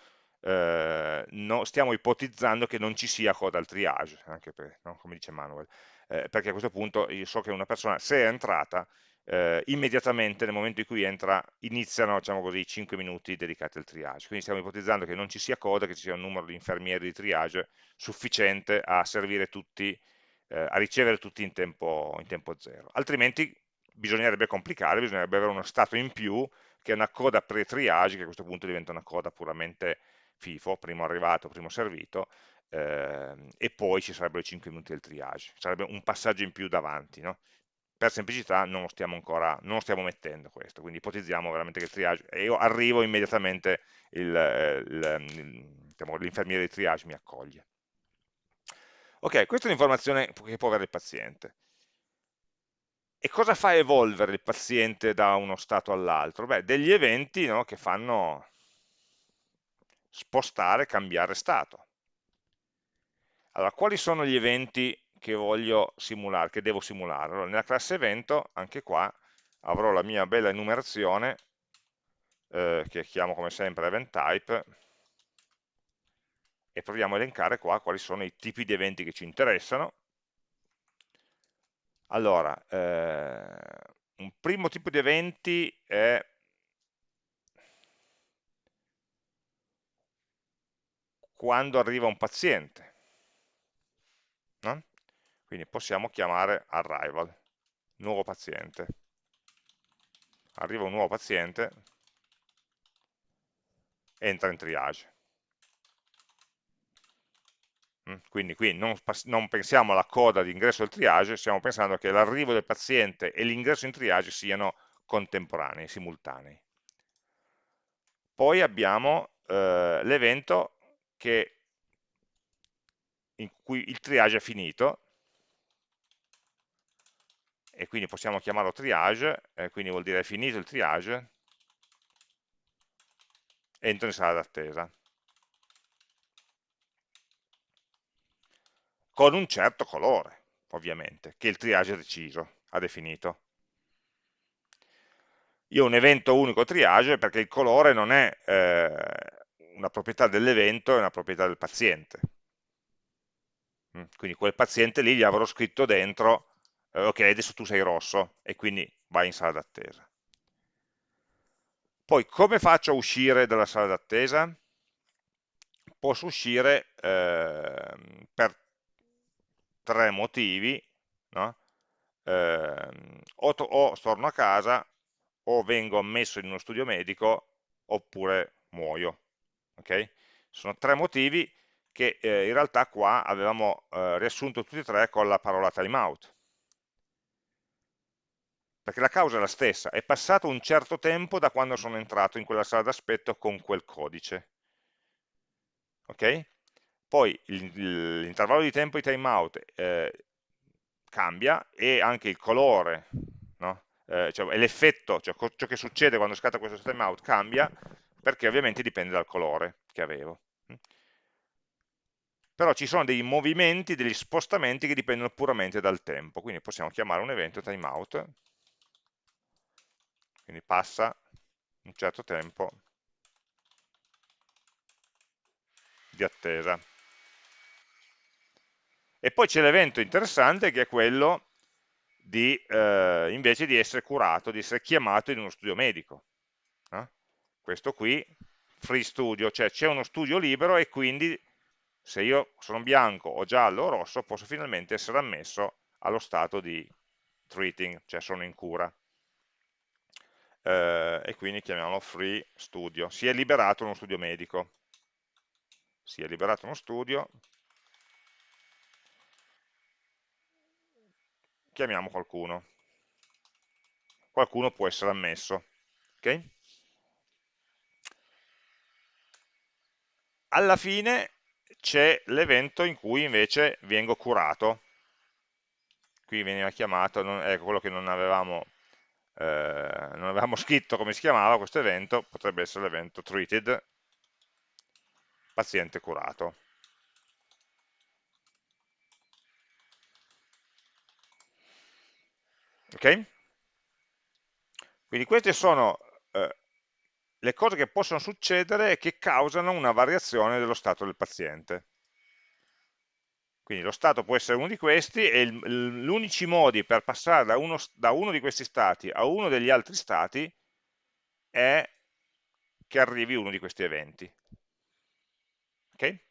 eh, no, stiamo ipotizzando che non ci sia coda al triage, anche per, no, come dice Manuel, eh, perché a questo punto io so che una persona, se è entrata, eh, immediatamente nel momento in cui entra iniziano diciamo così, 5 minuti dedicati al triage, quindi stiamo ipotizzando che non ci sia coda, che ci sia un numero di infermieri di triage sufficiente a servire tutti, eh, a ricevere tutti in tempo, in tempo zero, altrimenti bisognerebbe complicare, bisognerebbe avere uno stato in più che è una coda pre-triage, che a questo punto diventa una coda puramente FIFO, primo arrivato, primo servito, eh, e poi ci sarebbero i 5 minuti del triage, sarebbe un passaggio in più davanti, no? per semplicità non lo stiamo ancora, non lo stiamo mettendo questo, quindi ipotizziamo veramente che il triage, e io arrivo immediatamente, diciamo, l'infermiere di triage mi accoglie. Ok, questa è un'informazione che può avere il paziente. E cosa fa evolvere il paziente da uno stato all'altro? Beh, degli eventi no, che fanno spostare, cambiare stato. Allora, quali sono gli eventi che voglio simulare, che devo simulare? Allora, nella classe evento, anche qua, avrò la mia bella enumerazione, eh, che chiamo come sempre event type, e proviamo a elencare qua quali sono i tipi di eventi che ci interessano. Allora, eh, un primo tipo di eventi è quando arriva un paziente. No? Quindi possiamo chiamare arrival, nuovo paziente. Arriva un nuovo paziente, entra in triage. Mm, quindi qui non, non, pensiamo alla coda di ingresso del triage, stiamo pensando che l'arrivo del paziente e l'ingresso in triage siano contemporanei, simultanei. Poi abbiamo eh, l'evento in cui il triage è finito, e quindi possiamo chiamarlo triage, eh, quindi vuol dire finito il triage, entro in sala d'attesa. Con un certo colore, ovviamente, che il triage ha deciso, ha definito. Io ho un evento unico triage perché il colore non è eh, una proprietà dell'evento, è una proprietà del paziente. Mm, quindi quel paziente lì gli avrò scritto dentro, eh, ok, adesso tu sei rosso, e quindi vai in sala d'attesa. Poi come faccio a uscire dalla sala d'attesa? Posso uscire eh, per tre motivi, no? eh, o, o torno a casa, o vengo ammesso in uno studio medico, oppure muoio. Okay? Sono tre motivi che eh, in realtà qua avevamo eh, riassunto tutti e tre con la parola timeout. Perché la causa è la stessa, è passato un certo tempo da quando sono entrato in quella sala d'aspetto con quel codice. Ok? Poi l'intervallo di tempo di timeout eh, cambia e anche il colore, no? eh, cioè, l'effetto, cioè ciò che succede quando scatta questo timeout cambia perché ovviamente dipende dal colore che avevo però ci sono dei movimenti, degli spostamenti che dipendono puramente dal tempo, quindi possiamo chiamare un evento timeout, quindi passa un certo tempo di attesa. E poi c'è l'evento interessante che è quello di, eh, invece di essere curato, di essere chiamato in uno studio medico. Eh? Questo qui, free studio, cioè c'è uno studio libero e quindi se io sono bianco o giallo o rosso posso finalmente essere ammesso allo stato di treating, cioè sono in cura. Eh, e quindi chiamiamolo free studio. Si è liberato uno studio medico. Si è liberato uno studio. Chiamiamo qualcuno. Qualcuno può essere ammesso. Okay? Alla fine c'è l'evento in cui invece vengo curato. Qui veniva chiamato, non, ecco quello che non avevamo, eh, non avevamo scritto come si chiamava questo evento, potrebbe essere l'evento treated, paziente curato. Ok? Quindi queste sono eh, le cose che possono succedere e che causano una variazione dello stato del paziente. Quindi lo stato può essere uno di questi e gli unici modi per passare da uno, da uno di questi stati a uno degli altri stati è che arrivi uno di questi eventi. Okay?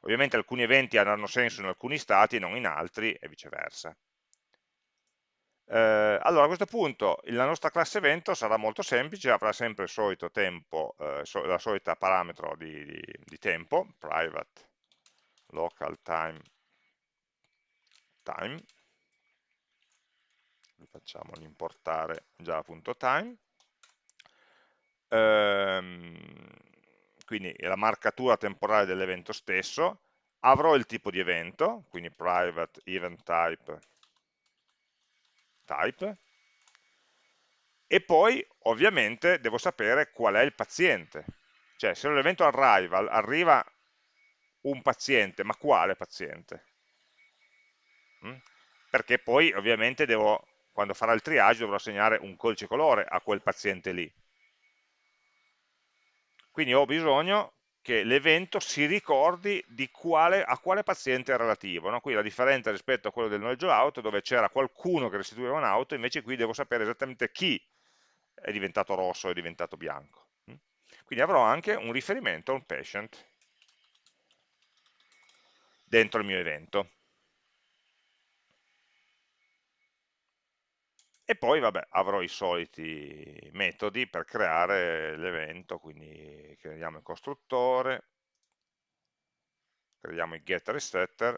Ovviamente alcuni eventi avranno senso in alcuni stati e non in altri e viceversa. Eh, allora a questo punto la nostra classe evento sarà molto semplice, avrà sempre il solito tempo, eh, la solita parametro di, di, di, tempo, private local time, time. facciamo l'importare già.time, ehm, quindi la marcatura temporale dell'evento stesso, avrò il tipo di evento, quindi private event type type, e poi ovviamente devo sapere qual è il paziente, cioè se l'evento arrival arriva un paziente, ma quale paziente? Mm? Perché poi ovviamente devo, quando farà il triage dovrò assegnare un codice colore a quel paziente lì. Quindi ho bisogno che l'evento si ricordi quale, a quale paziente è relativo. No? Qui la differenza rispetto a quello del noleggio auto, dove c'era qualcuno che restituiva un'auto, invece qui devo sapere esattamente chi è diventato rosso è diventato bianco. Mm? Quindi avrò anche un riferimento a un patient dentro il mio evento. E poi vabbè, avrò i soliti metodi per creare l'evento, quindi creiamo il costruttore, creiamo il getter e setter,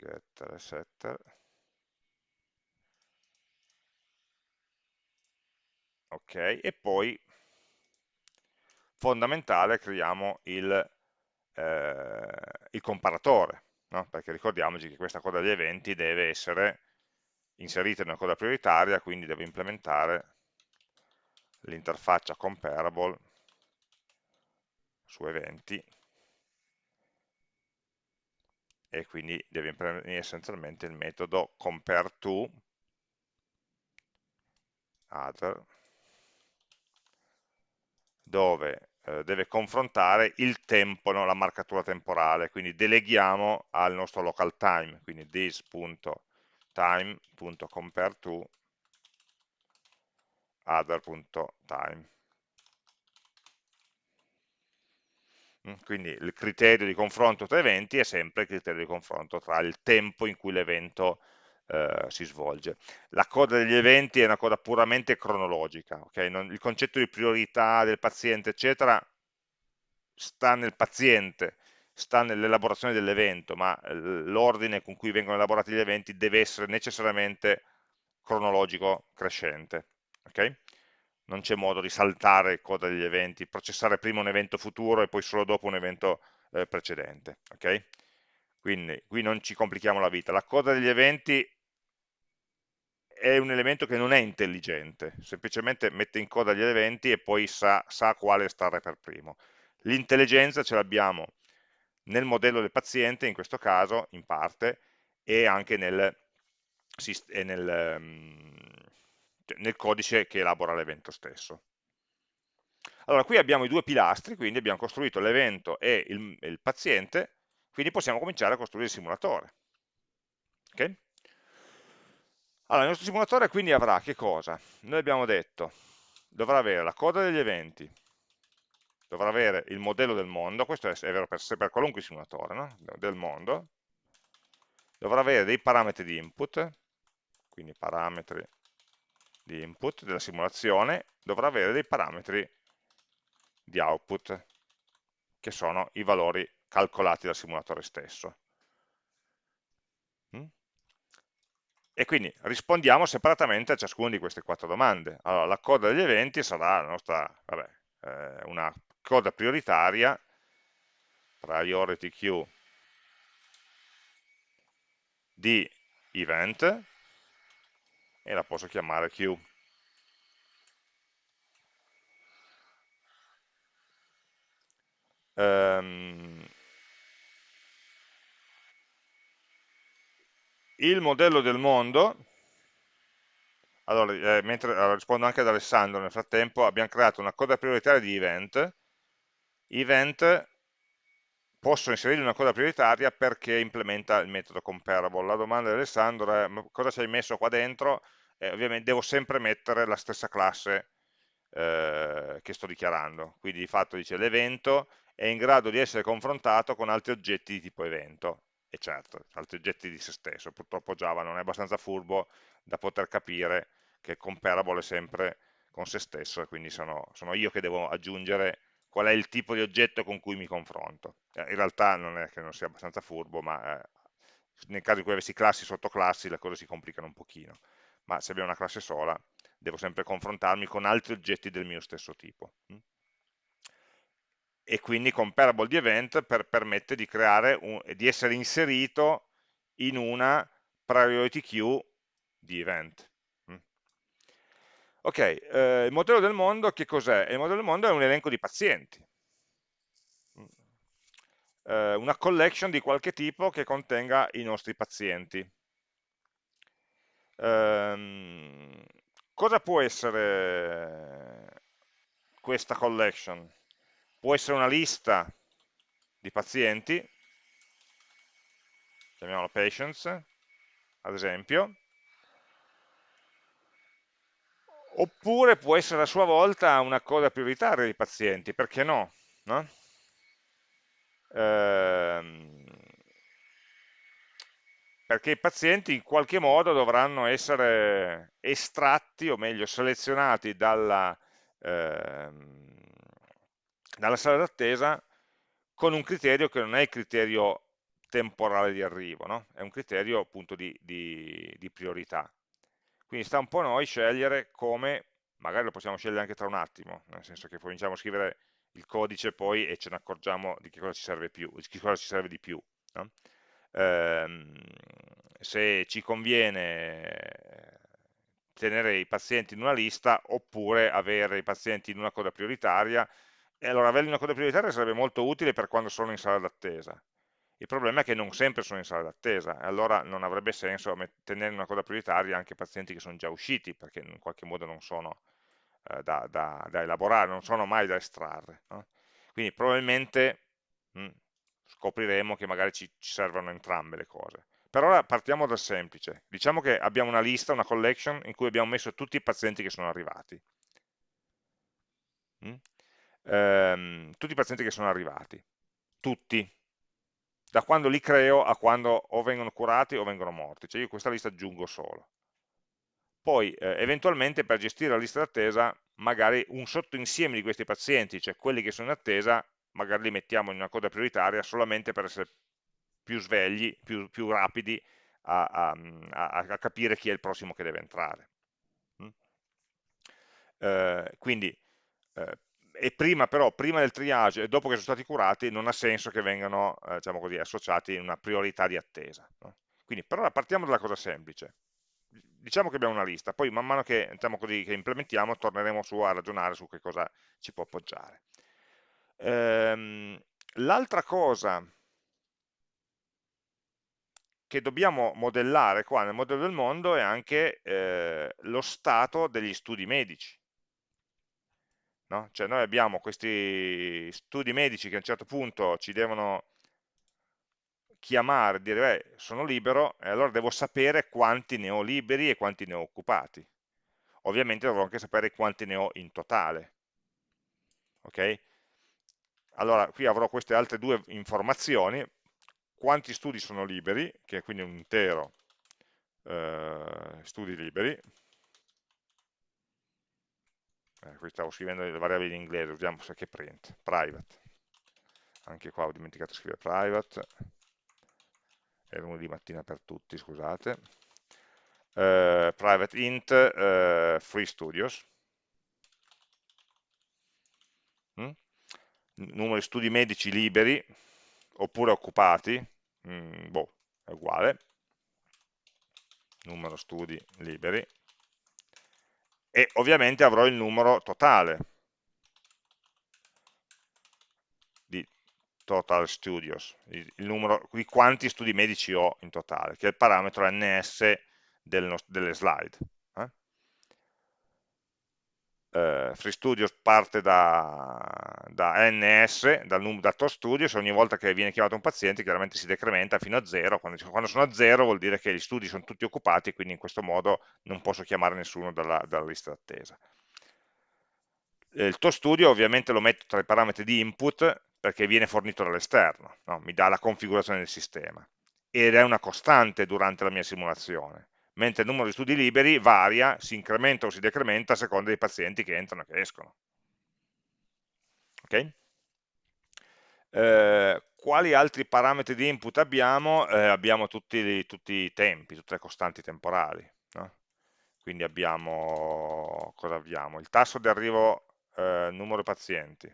getter e setter, ok, e poi fondamentale creiamo il, eh, il comparatore, no? perché ricordiamoci che questa coda degli eventi deve essere inserita in una coda prioritaria, quindi devo implementare l'interfaccia comparable su eventi e quindi deve implementare essenzialmente il metodo compareTo other dove eh, deve confrontare il tempo, no? la marcatura temporale, quindi deleghiamo al nostro local time, quindi this.time.compareTo other.time. Mm, quindi il criterio di confronto tra eventi è sempre il criterio di confronto tra il tempo in cui l'evento eh, si svolge. La coda degli eventi è una coda puramente cronologica, okay? non, il concetto di priorità del paziente, eccetera, sta nel paziente, sta nell'elaborazione dell'evento, ma eh, l'ordine con cui vengono elaborati gli eventi deve essere necessariamente cronologico crescente. Okay? Non c'è modo di saltare coda degli eventi, processare prima un evento futuro e poi solo dopo un evento eh, precedente. Okay? Quindi qui non ci complichiamo la vita. La coda degli eventi è un elemento che non è intelligente, semplicemente mette in coda gli eventi e poi sa, sa quale stare per primo. L'intelligenza ce l'abbiamo nel modello del paziente, in questo caso, in parte, e anche nel, e nel, mm, nel codice che elabora l'evento stesso. Allora, qui abbiamo i due pilastri, quindi abbiamo costruito l'evento e il, il, paziente, quindi possiamo cominciare a costruire il simulatore. Okay? Allora, il nostro simulatore quindi avrà che cosa? Noi abbiamo detto, dovrà avere la coda degli eventi, dovrà avere il modello del mondo, questo è, vero per, per qualunque simulatore, no? del mondo, dovrà avere dei parametri di input, quindi parametri di input della simulazione, dovrà avere dei parametri di output, che sono i valori calcolati dal simulatore stesso. e quindi rispondiamo separatamente a ciascuna di queste quattro domande. Allora, la coda degli eventi sarà la nostra, vabbè, eh, una coda prioritaria, priority queue di event, e la posso chiamare queue. Um, il modello del mondo, allora, eh, mentre allora, rispondo anche ad Alessandro nel frattempo, abbiamo creato una coda prioritaria di event, event posso inserire una coda prioritaria perché implementa il metodo comparable. La domanda di Alessandro è cosa ci hai messo qua dentro? Eh, ovviamente devo sempre mettere la stessa classe eh, che sto dichiarando, quindi di fatto dice l'evento è in grado di essere confrontato con altri oggetti di tipo evento, e certo, altri oggetti di se stesso. Purtroppo Java non è abbastanza furbo da poter capire che comparable è sempre con se stesso quindi sono, sono io che devo aggiungere qual è il tipo di oggetto con cui mi confronto. Eh, in realtà non è che non sia abbastanza furbo, ma eh, nel caso in cui avessi classi e sottoclassi le cose si complicano un pochino. Ma se abbiamo una classe sola, devo sempre confrontarmi con altri oggetti del mio stesso tipo. E quindi comparable di event per, permette di, un, di essere inserito in una priority queue di event. Mm. Ok, eh, il modello del mondo che cos'è? Il modello del mondo è un elenco di pazienti, mm. eh, una collection di qualche tipo che contenga i nostri pazienti. Eh, cosa può essere questa collection? Può essere una lista di pazienti, chiamiamola patients, ad esempio, oppure può essere a sua volta una coda prioritaria di pazienti, perché no? no? Ehm, perché i pazienti in qualche modo dovranno essere estratti, o meglio selezionati dalla, ehm, dalla sala d'attesa con un criterio che non è il criterio temporale di arrivo, no? è un criterio appunto di, di, di priorità. Quindi sta un po' a noi scegliere come, magari lo possiamo scegliere anche tra un attimo, nel senso che cominciamo a scrivere il codice poi e ce ne accorgiamo di che cosa ci serve, più, di, cosa ci serve di più. No? ehm, se ci conviene tenere i pazienti in una lista oppure avere i pazienti in una coda prioritaria e allora averli una coda prioritaria sarebbe molto utile per quando sono in sala d'attesa il problema è che non sempre sono in sala d'attesa allora non avrebbe senso tenere una coda prioritaria anche pazienti che sono già usciti perché in qualche modo non sono eh, da, da, da, elaborare, non sono mai da estrarre no? quindi probabilmente mh, hm, scopriremo che magari ci, ci servono entrambe le cose per ora partiamo dal semplice. Diciamo che abbiamo una lista, una collection, in cui abbiamo messo tutti i pazienti che sono arrivati. Ehm, tutti i pazienti che sono arrivati. Tutti. Da quando li creo a quando o vengono curati o vengono morti. Cioè io questa lista aggiungo solo. Poi, eh, eventualmente, per gestire la lista d'attesa, magari un sottoinsieme di questi pazienti, cioè quelli che sono in attesa, magari li mettiamo in una coda prioritaria solamente per essere più svegli, più, più rapidi a, a, a, capire chi è il prossimo che deve entrare. Mm? Eh, quindi, eh, e prima però, prima del triage e dopo che sono stati curati, non ha senso che vengano eh, diciamo così, associati in una priorità di attesa. No? Quindi, però partiamo dalla cosa semplice. Diciamo che abbiamo una lista, poi man mano che, diciamo così, che implementiamo torneremo su a ragionare su che cosa ci può appoggiare. Ehm, L'altra cosa che dobbiamo modellare qua nel modello del mondo è anche eh, lo stato degli studi medici. No? Cioè noi abbiamo questi studi medici che a un certo punto ci devono chiamare, dire beh, sono libero e allora devo sapere quanti ne ho liberi e quanti ne ho occupati. Ovviamente dovrò anche sapere quanti ne ho in totale. Ok? Allora qui avrò queste altre due informazioni, quanti studi sono liberi, che è quindi un intero eh, studi liberi, eh, qui stavo scrivendo le variabili in inglese, usiamo che print, private, anche qua ho dimenticato di scrivere private, è lunedì mattina per tutti, scusate, eh, private int eh, free studios, mm? numero di studi medici liberi, oppure occupati, mm, boh, è uguale, numero studi liberi, e ovviamente avrò il numero totale di total studios, il, numero di quanti studi medici ho in totale, che è il parametro ns del, delle slide eh, FreeStudio parte da, da ns, dal, da TOStudio, se ogni volta che viene chiamato un paziente chiaramente si decrementa fino a 0, quando, quando, sono a 0 vuol dire che gli studi sono tutti occupati, quindi in questo modo non posso chiamare nessuno dalla, dalla lista d'attesa. Il TOStudio ovviamente lo metto tra i parametri di input perché viene fornito dall'esterno, no? mi dà la configurazione del sistema ed è una costante durante la mia simulazione mentre il numero di studi liberi varia, si incrementa o si decrementa a seconda dei pazienti che entrano e che escono. Okay? Eh, quali altri parametri di input abbiamo? Eh, abbiamo tutti, tutti, i tempi, tutte le costanti temporali. No? Quindi abbiamo, cosa abbiamo? Il tasso di arrivo eh, numero pazienti,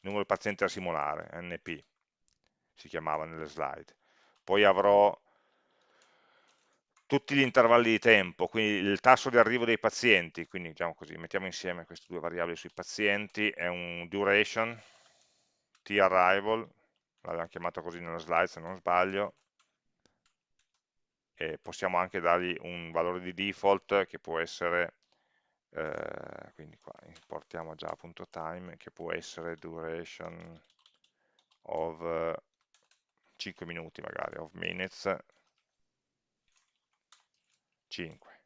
numero di pazienti da simulare, NP, si chiamava nelle slide. Poi avrò tutti gli intervalli di tempo, quindi il tasso di arrivo dei pazienti, quindi diciamo così, mettiamo insieme queste due variabili sui pazienti, è un duration, t-arrival, l'abbiamo chiamato così nella slide se non sbaglio, e possiamo anche dargli un valore di default che può essere, eh, quindi qua importiamo già appunto time, che può essere duration of 5 minuti magari, of minutes, 5.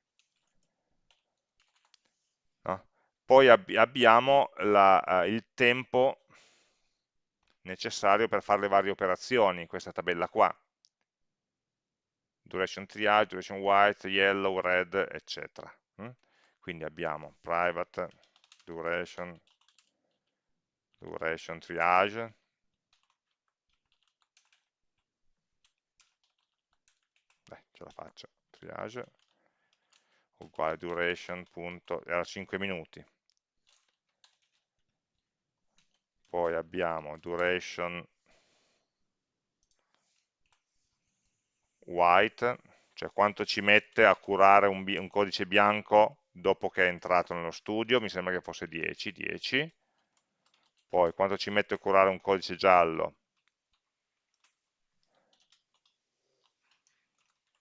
No? Poi ab abbiamo la, uh, il tempo necessario per fare le varie operazioni in questa tabella qua. Duration triage, duration white, yellow, red, eccetera. Mm? Quindi abbiamo private, duration, duration triage, Beh, ce la faccio, triage, uguale duration punto, era 5 minuti. Poi abbiamo duration white, cioè quanto ci mette a curare un, un codice bianco dopo che è entrato nello studio, mi sembra che fosse 10, 10, poi quanto ci mette a curare un codice giallo,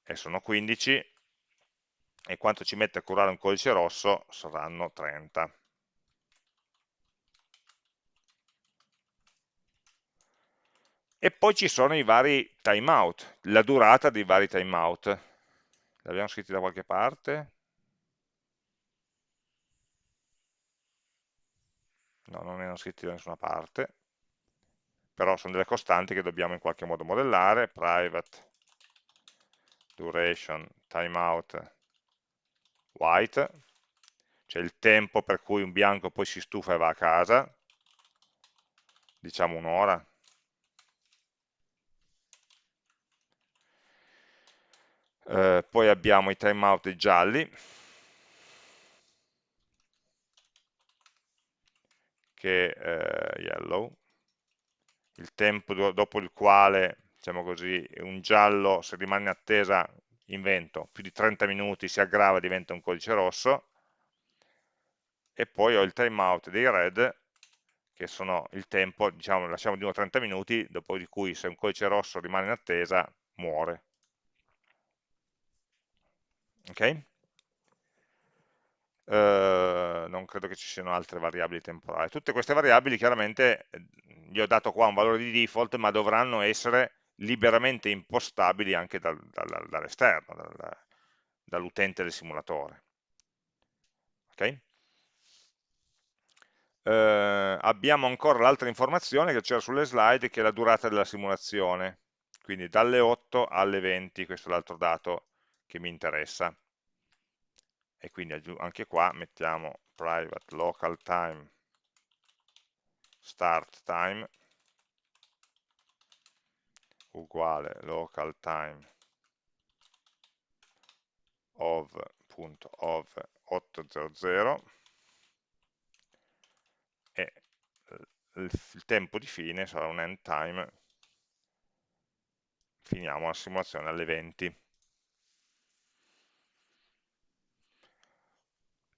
e sono 15, e quanto ci mette a curare un codice rosso saranno 30. E poi ci sono i vari timeout, la durata dei vari timeout. Li abbiamo scritti da qualche parte? No, non erano scritti da nessuna parte, però sono delle costanti che dobbiamo in qualche modo modellare, private duration timeout white, cioè il tempo per cui un bianco poi si stufa e va a casa, diciamo un'ora, eh, poi abbiamo i timeout gialli, che eh, yellow, il tempo dopo il quale, diciamo così, un giallo se rimane in attesa invento, più di 30 minuti si aggrava diventa un codice rosso, e poi ho il timeout dei red, che sono il tempo, diciamo, lasciamo di nuovo 30 minuti, dopo di cui se un codice rosso rimane in attesa, muore. Ok? Uh, non credo che ci siano altre variabili temporali. Tutte queste variabili chiaramente eh, gli ho dato qua un valore di default, ma dovranno essere liberamente impostabili anche dal, dal, dall'esterno, dal, dall'utente del simulatore. Okay? Eh, abbiamo ancora l'altra informazione che c'era sulle slide, che è la durata della simulazione, quindi dalle 8 alle 20, questo è l'altro dato che mi interessa. E quindi anche qua mettiamo private local time start time uguale local time of.of800 e il tempo di fine sarà un end time. Finiamo la simulazione alle 20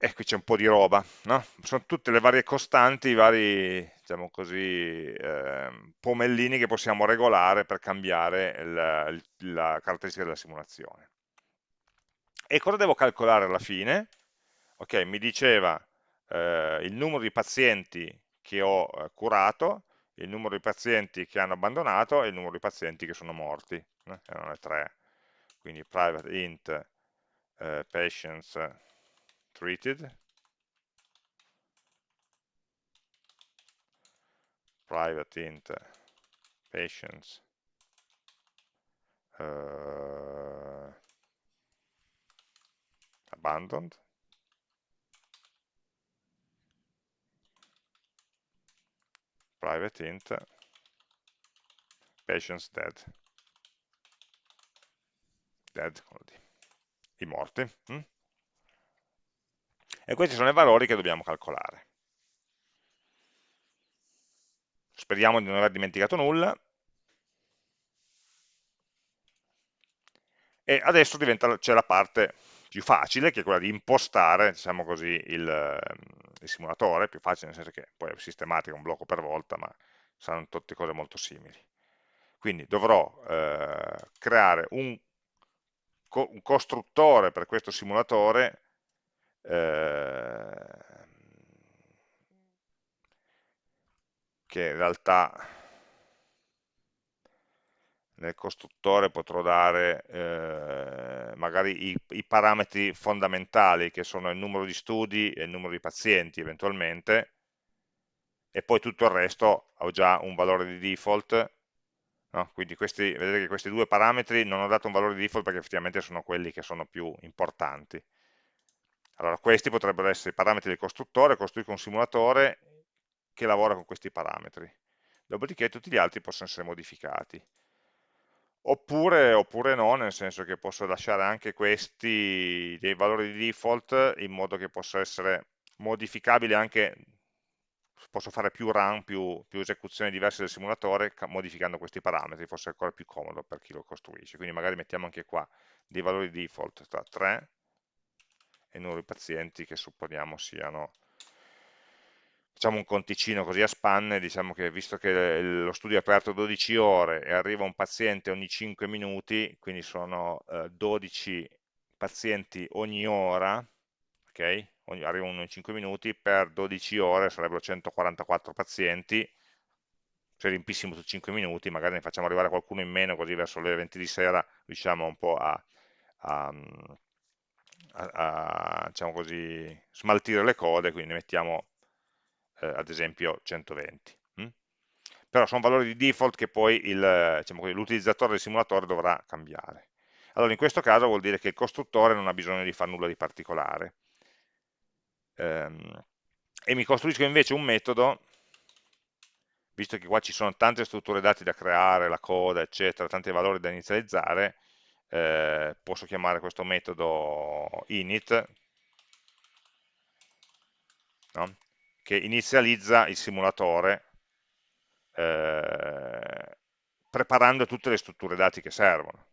e qui c'è un po' di roba, no? sono tutte le varie costanti, i vari diciamo così, eh, pomellini che possiamo regolare per cambiare il, la caratteristica della simulazione. E cosa devo calcolare alla fine? Ok, mi diceva eh, il numero di pazienti che ho eh, curato, il numero di pazienti che hanno abbandonato e il numero di pazienti che sono morti, erano le tre, quindi private int eh, patients treated, private int patients uh, abandoned. Private int patients dead. Dead i morti hm? E questi sono i valori che dobbiamo calcolare. Speriamo di non aver dimenticato nulla. E adesso c'è la parte più facile, che è quella di impostare, diciamo così, il, il, simulatore, più facile nel senso che poi è sistematica un blocco per volta, ma saranno tutte cose molto simili. Quindi dovrò eh, creare un, un costruttore per questo simulatore Ehm, che in realtà nel costruttore potrò dare eh, magari i, i, parametri fondamentali che sono il numero di studi e il numero di pazienti eventualmente e poi tutto il resto ho già un valore di default no? quindi questi, vedete che questi due parametri non ho dato un valore di default perché effettivamente sono quelli che sono più importanti allora, questi potrebbero essere i parametri del costruttore, costruisco un simulatore che lavora con questi parametri. Dopodiché tutti gli altri possono essere modificati. Oppure, oppure no, nel senso che posso lasciare anche questi dei valori di default in modo che possa essere modificabile anche posso fare più run, più, più esecuzioni diverse del simulatore modificando questi parametri, forse è ancora più comodo per chi lo costruisce. Quindi magari mettiamo anche qua dei valori default tra 3 e numero di pazienti che supponiamo siano facciamo un conticino così a spanne, diciamo che visto che lo studio è aperto 12 ore e arriva un paziente ogni 5 minuti, quindi sono eh, 12 pazienti ogni ora, ok? Ogni, arriva uno in 5 minuti, per 12 ore sarebbero 144 pazienti, se riempissimo su 5 minuti, magari ne facciamo arrivare qualcuno in meno, così verso le 20 di sera riusciamo un po' a, a, a, a diciamo così, smaltire le code, quindi ne mettiamo eh, ad esempio 120. Hm? Però sono valori di default che poi diciamo l'utilizzatore del simulatore dovrà cambiare. Allora in questo caso vuol dire che il costruttore non ha bisogno di fare nulla di particolare. Ehm, e mi costruisco invece un metodo, visto che qua ci sono tante strutture dati da creare, la coda, eccetera, tanti valori da inizializzare, eh, posso chiamare questo metodo init, no? che inizializza il simulatore eh, preparando tutte le strutture dati che servono.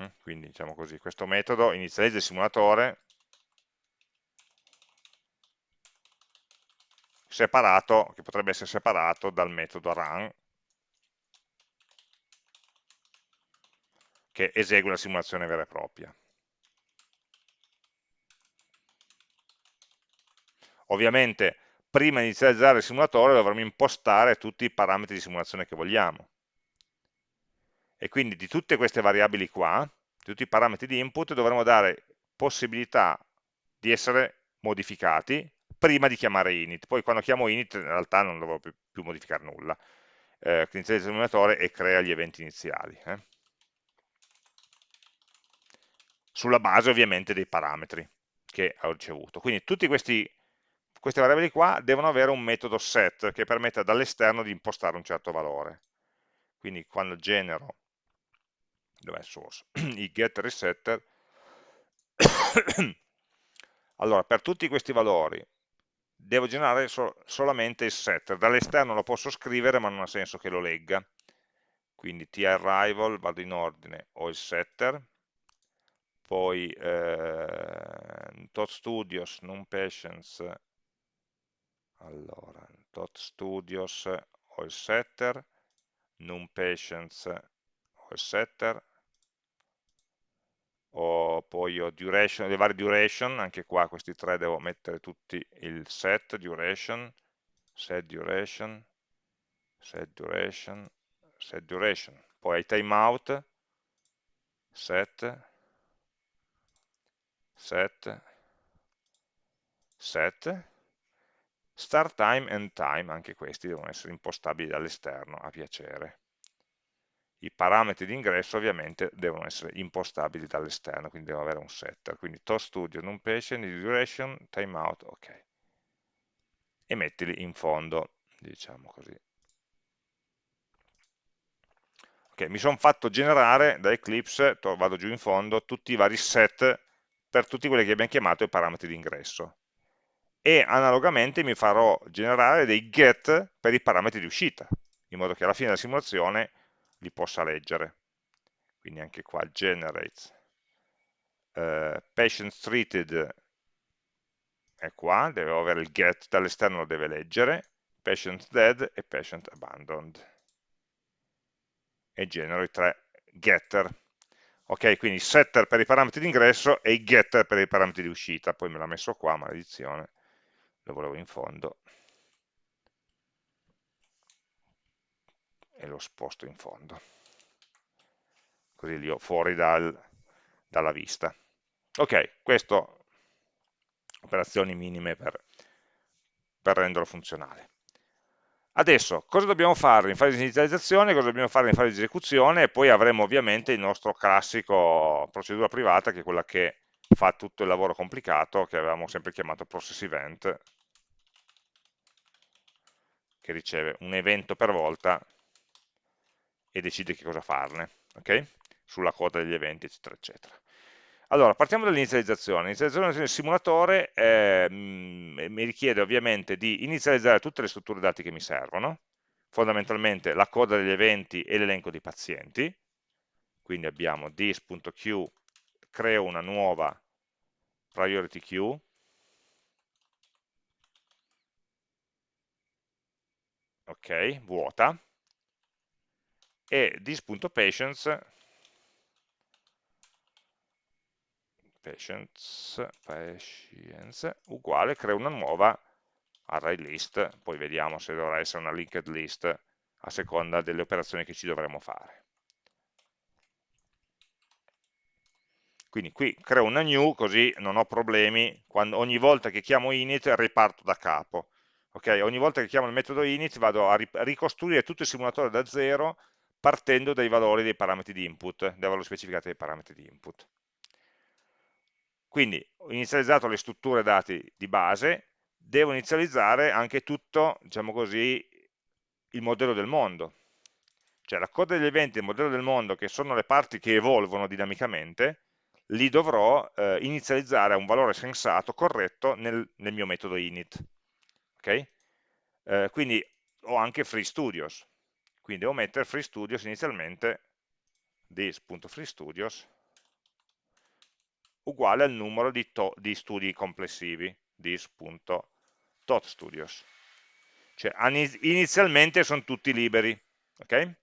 Mm, quindi diciamo così, questo metodo inizializza il simulatore separato, che potrebbe essere separato dal metodo run che esegue la simulazione vera e propria. Ovviamente prima di inizializzare il simulatore dovremo impostare tutti i parametri di simulazione che vogliamo. E quindi di tutte queste variabili qua, tutti i parametri di input, dovremo dare possibilità di essere modificati prima di chiamare init. Poi quando chiamo init in realtà non dovrò più, più modificare nulla. Eh, inizia il simulatore e crea gli eventi iniziali. Eh. Sulla base ovviamente dei parametri che ho ricevuto. Quindi questi queste variabili qua devono avere un metodo set che permetta dall'esterno di impostare un certo valore. Quindi quando genero, dov'è source, i get resetter, allora per tutti questi valori devo generare so solamente il setter, dall'esterno lo posso scrivere ma non ha senso che lo legga, quindi tarrival, vado in ordine, ho il setter, poi eh, tot studios, non patients, allora dot studios ho il setter. Num patients ho il setter. O poi ho duration, le varie duration, anche qua questi tre devo mettere tutti il set duration, set duration, set duration, set duration. Poi ai timeout, set, set, set, Start time and time, anche questi devono essere impostabili dall'esterno a piacere. I parametri di ingresso ovviamente devono essere impostabili dall'esterno, quindi devo avere un setter. Quindi to studio, non patient, duration, timeout, ok. E mettili in fondo, diciamo così. Ok, mi sono fatto generare da Eclipse, vado giù in fondo, tutti i vari set per tutti quelli che abbiamo chiamato i parametri di ingresso e analogamente mi farò generare dei get per i parametri di uscita, in modo che alla fine della simulazione li possa leggere. Quindi anche qua generate uh, patients treated è qua, deve avere il get, dall'esterno lo deve leggere, patient dead e patient abandoned. E genero i tre getter. Ok, quindi setter per i parametri di ingresso e i getter per i parametri di uscita. Poi me l'ha messo qua, maledizione. Lo volevo in fondo. E lo sposto in fondo. Così li ho fuori dal, dalla vista. Ok, questo operazioni minime per, per renderlo funzionale Adesso, cosa dobbiamo fare in fase di inizializzazione, cosa dobbiamo fare in fase di esecuzione e poi avremo ovviamente il nostro classico procedura privata che è quella che fa tutto il lavoro complicato che avevamo sempre chiamato process event, che riceve un evento per volta e decide che cosa farne, ok? sulla coda degli eventi, eccetera, eccetera. Allora, partiamo dall'inizializzazione. L'inizializzazione del simulatore eh, mi richiede ovviamente di inizializzare tutte le strutture dati che mi servono, fondamentalmente la coda degli eventi e l'elenco di pazienti, quindi abbiamo this.q, creo una nuova priority queue, ok, vuota, e this.patients patients, patients uguale, creo una nuova array list, poi vediamo se dovrà essere una linked list a seconda delle operazioni che ci dovremo fare. Quindi qui creo una new così non ho problemi, quando, ogni volta che chiamo init riparto da capo. Okay? Ogni volta che chiamo il metodo init vado a ricostruire tutto il simulatore da zero partendo dai valori dei parametri di input, dai valori specificati dei parametri di input. Quindi ho inizializzato le strutture dati di base, devo inizializzare anche tutto, diciamo così, il modello del mondo. Cioè la coda degli eventi il modello del mondo, che sono le parti che evolvono dinamicamente, li dovrò eh, inizializzare a un valore sensato, corretto, nel, nel mio metodo init. Okay? Eh, quindi ho anche FreeStudios, quindi devo mettere FreeStudios inizialmente this.freestudios uguale al numero di, di studi complessivi, this.totstudios. Cioè inizialmente sono tutti liberi, ok?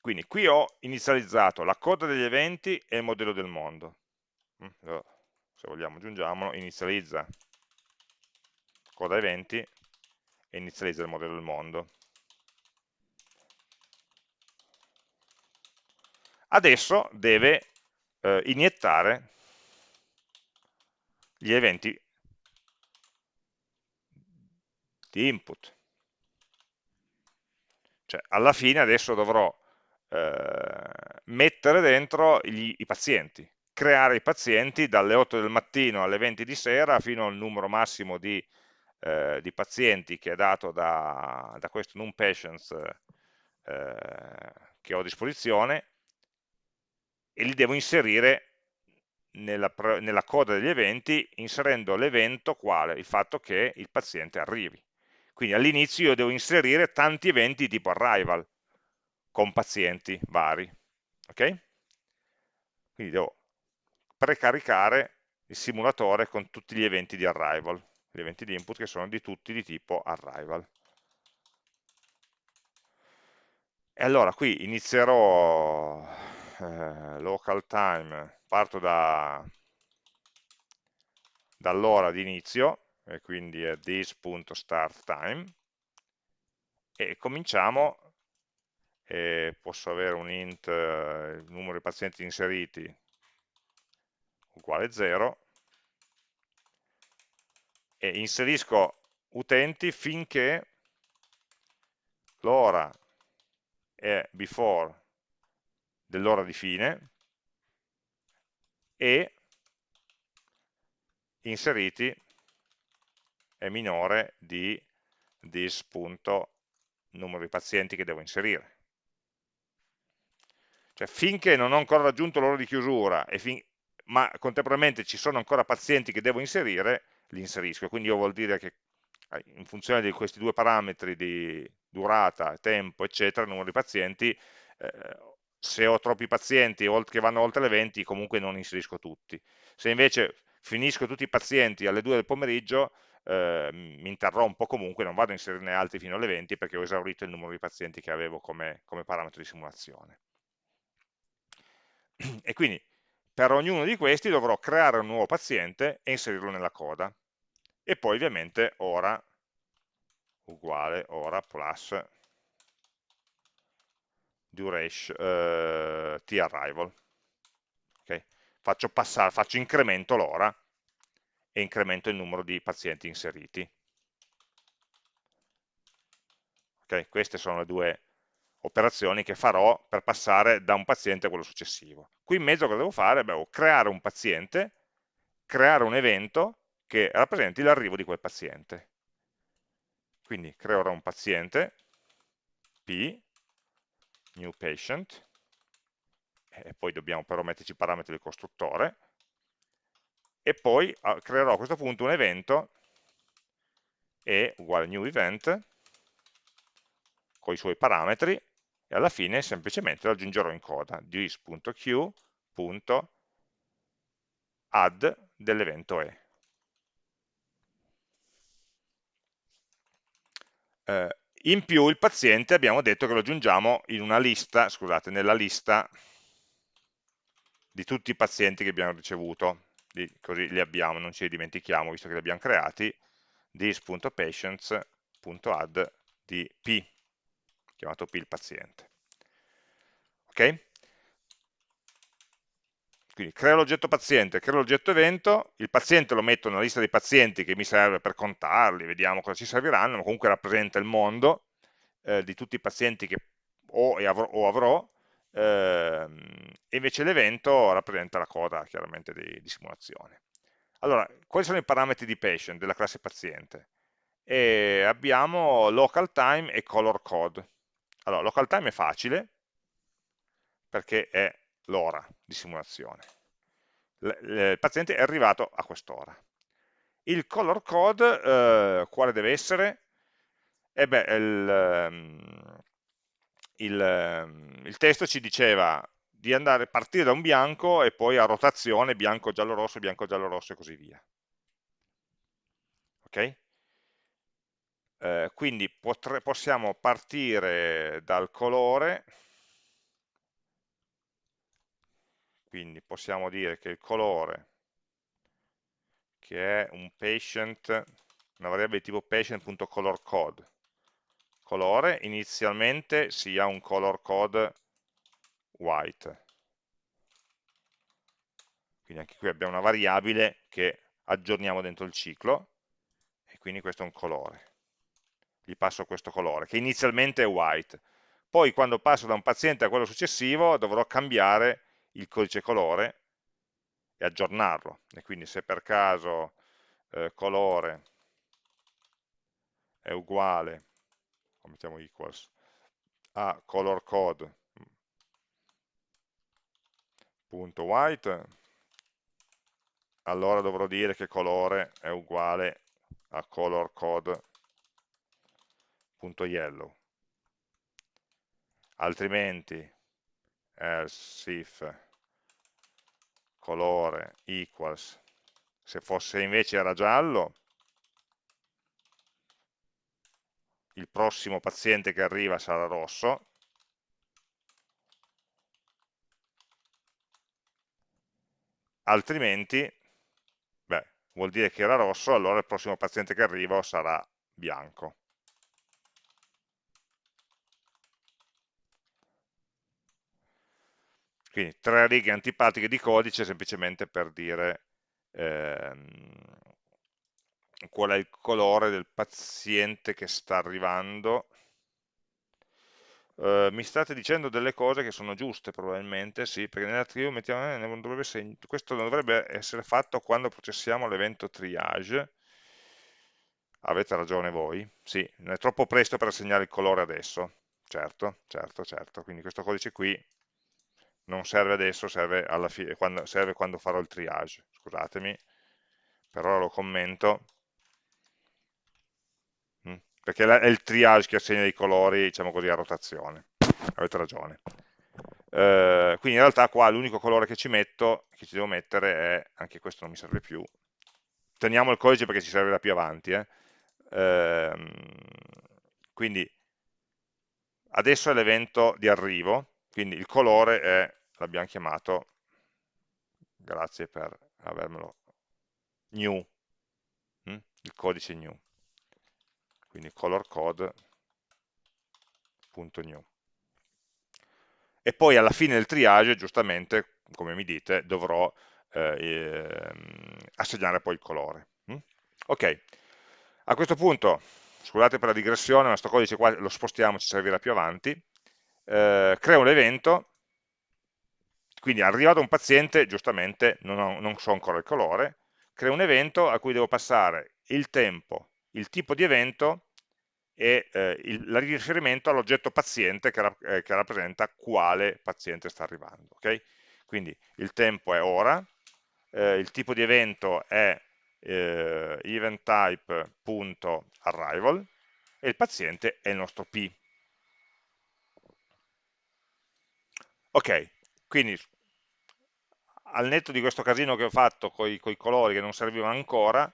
Quindi qui ho inizializzato la coda degli eventi e il modello del mondo. Mm, se vogliamo aggiungiamolo, inizializza coda eventi e inizializza il modello del mondo. Adesso deve eh, iniettare gli eventi di input. Cioè, alla fine adesso dovrò eh, mettere dentro gli, i pazienti, creare i pazienti dalle 8 del mattino alle 20 di sera fino al numero massimo di, eh, di pazienti che è dato da, da questo NumPatients eh, che ho a disposizione e li devo inserire nella, nella coda degli eventi inserendo l'evento quale? Il fatto che il paziente arrivi. Quindi all'inizio io devo inserire tanti eventi tipo arrival, con pazienti vari. ok? Quindi devo precaricare il simulatore con tutti gli eventi di arrival, gli eventi di input che sono di tutti di tipo arrival. E allora qui inizierò eh, local time, parto da, dall'ora di inizio, e quindi è this.startTime, e cominciamo, e posso avere un int, eh, il numero di pazienti inseriti uguale 0, e inserisco utenti finché l'ora è before dell'ora di fine e inseriti è minore di this punto numero di pazienti che devo inserire. Cioè finché non ho ancora raggiunto l'ora di chiusura, ma contemporaneamente ci sono ancora pazienti che devo inserire, li inserisco. Quindi io vuol dire che eh, in funzione di questi due parametri di durata, tempo, eccetera, numero di pazienti, eh, se ho troppi pazienti che vanno oltre le 20 comunque non inserisco tutti. Se invece finisco tutti i pazienti alle 2 del pomeriggio eh, mi interrompo comunque, non vado a inserirne altri fino alle 20 perché ho esaurito il numero di pazienti che avevo come, come parametro di simulazione. E quindi per ognuno di questi dovrò creare un nuovo paziente e inserirlo nella coda. E poi ovviamente ora uguale ora plus duration, eh, t-arrival. Okay? Faccio, passare, faccio incremento l'ora e incremento il numero di pazienti inseriti. Okay? Queste sono le due operazioni che farò per passare da un paziente a quello successivo. Qui in mezzo cosa devo fare? Beh, devo creare un paziente, creare un evento che rappresenti l'arrivo di quel paziente. Quindi creerò un paziente, P, new patient, e poi dobbiamo però metterci i parametri del costruttore, e poi ah, creerò a questo punto un evento e uguale new event con i suoi parametri e alla fine semplicemente lo aggiungerò in coda this.q.add dell'evento e. Eh, in più il paziente abbiamo detto che lo aggiungiamo in una lista, scusate, nella lista di tutti i pazienti che abbiamo ricevuto, di, così li abbiamo, non ci li dimentichiamo visto che li abbiamo creati, this.patients.add di p, chiamato p il paziente. Ok? Quindi creo l'oggetto paziente, creo l'oggetto evento, il paziente lo metto nella lista dei pazienti che mi serve per contarli, vediamo cosa ci serviranno, ma comunque rappresenta il mondo eh, di tutti i pazienti che ho, avrò, o avrò eh, e invece l'evento rappresenta la coda chiaramente di, di, simulazione. Allora, quali sono i parametri di patient, della classe paziente? E abbiamo local time e color code. Allora, local time è facile, perché è l'ora di simulazione. Il paziente è arrivato a quest'ora. Il color code, eh, quale deve essere? E beh, il, ehm, il, ehm, il, testo ci diceva di andare, partire da un bianco e poi a rotazione bianco, giallo, rosso, bianco, giallo, rosso e così via. Ok? Eh, quindi potre, possiamo partire dal colore quindi possiamo dire che il colore che è un patient una variabile tipo patient.colorCode colore inizialmente sia un color code white. Quindi anche qui abbiamo una variabile che aggiorniamo dentro il ciclo e quindi questo è un colore. Gli passo questo colore che inizialmente è white. Poi quando passo da un paziente a quello successivo dovrò cambiare il codice colore e aggiornarlo. E quindi se per caso eh, colore è uguale, o mettiamo equals, a color code punto white, allora dovrò dire che colore è uguale a color code punto yellow. Altrimenti else if colore equals, se fosse invece era giallo, il prossimo paziente che arriva sarà rosso, altrimenti, beh, vuol dire che era rosso, allora il prossimo paziente che arriva sarà bianco. Quindi tre righe antipatiche di codice semplicemente per dire ehm, qual è il colore del paziente che sta arrivando. Uh, mi state dicendo delle cose che sono giuste probabilmente, sì, perché nell'archivio mettiamo, eh, non dovrebbe, questo non dovrebbe essere fatto quando processiamo l'evento triage, avete ragione voi, sì, è troppo presto per assegnare il colore adesso, certo, certo, certo, quindi questo codice qui non serve adesso, serve, quando, serve quando farò il triage, scusatemi, per ora lo commento, mm, perché è il triage che assegna i colori, diciamo così, a rotazione, avete ragione. Eh, quindi in realtà qua l'unico colore che ci metto, che ci devo mettere è, anche questo non mi serve più, teniamo il codice perché ci servirà più avanti, eh. Eh, quindi adesso è l'evento di arrivo, quindi il colore è l'abbiamo chiamato, grazie per avermelo, new, hm? il codice new, quindi color code.new. E poi alla fine del triage, giustamente, come mi dite, dovrò eh, ehm, assegnare poi il colore. Hm? Ok, a questo punto, scusate per la digressione, il nostro codice qua lo spostiamo, ci servirà più avanti, eh, creo un evento quindi arrivato un paziente, giustamente non, ho, non so ancora il colore, creo un evento a cui devo passare il tempo, il tipo di evento e eh, il, il, riferimento all'oggetto paziente che, eh, che, rappresenta quale paziente sta arrivando. Okay? Quindi il tempo è ora, eh, il tipo di evento è eh, event type.arrival e il paziente è il nostro P. Ok, quindi al netto di questo casino che ho fatto con i colori che non servivano ancora,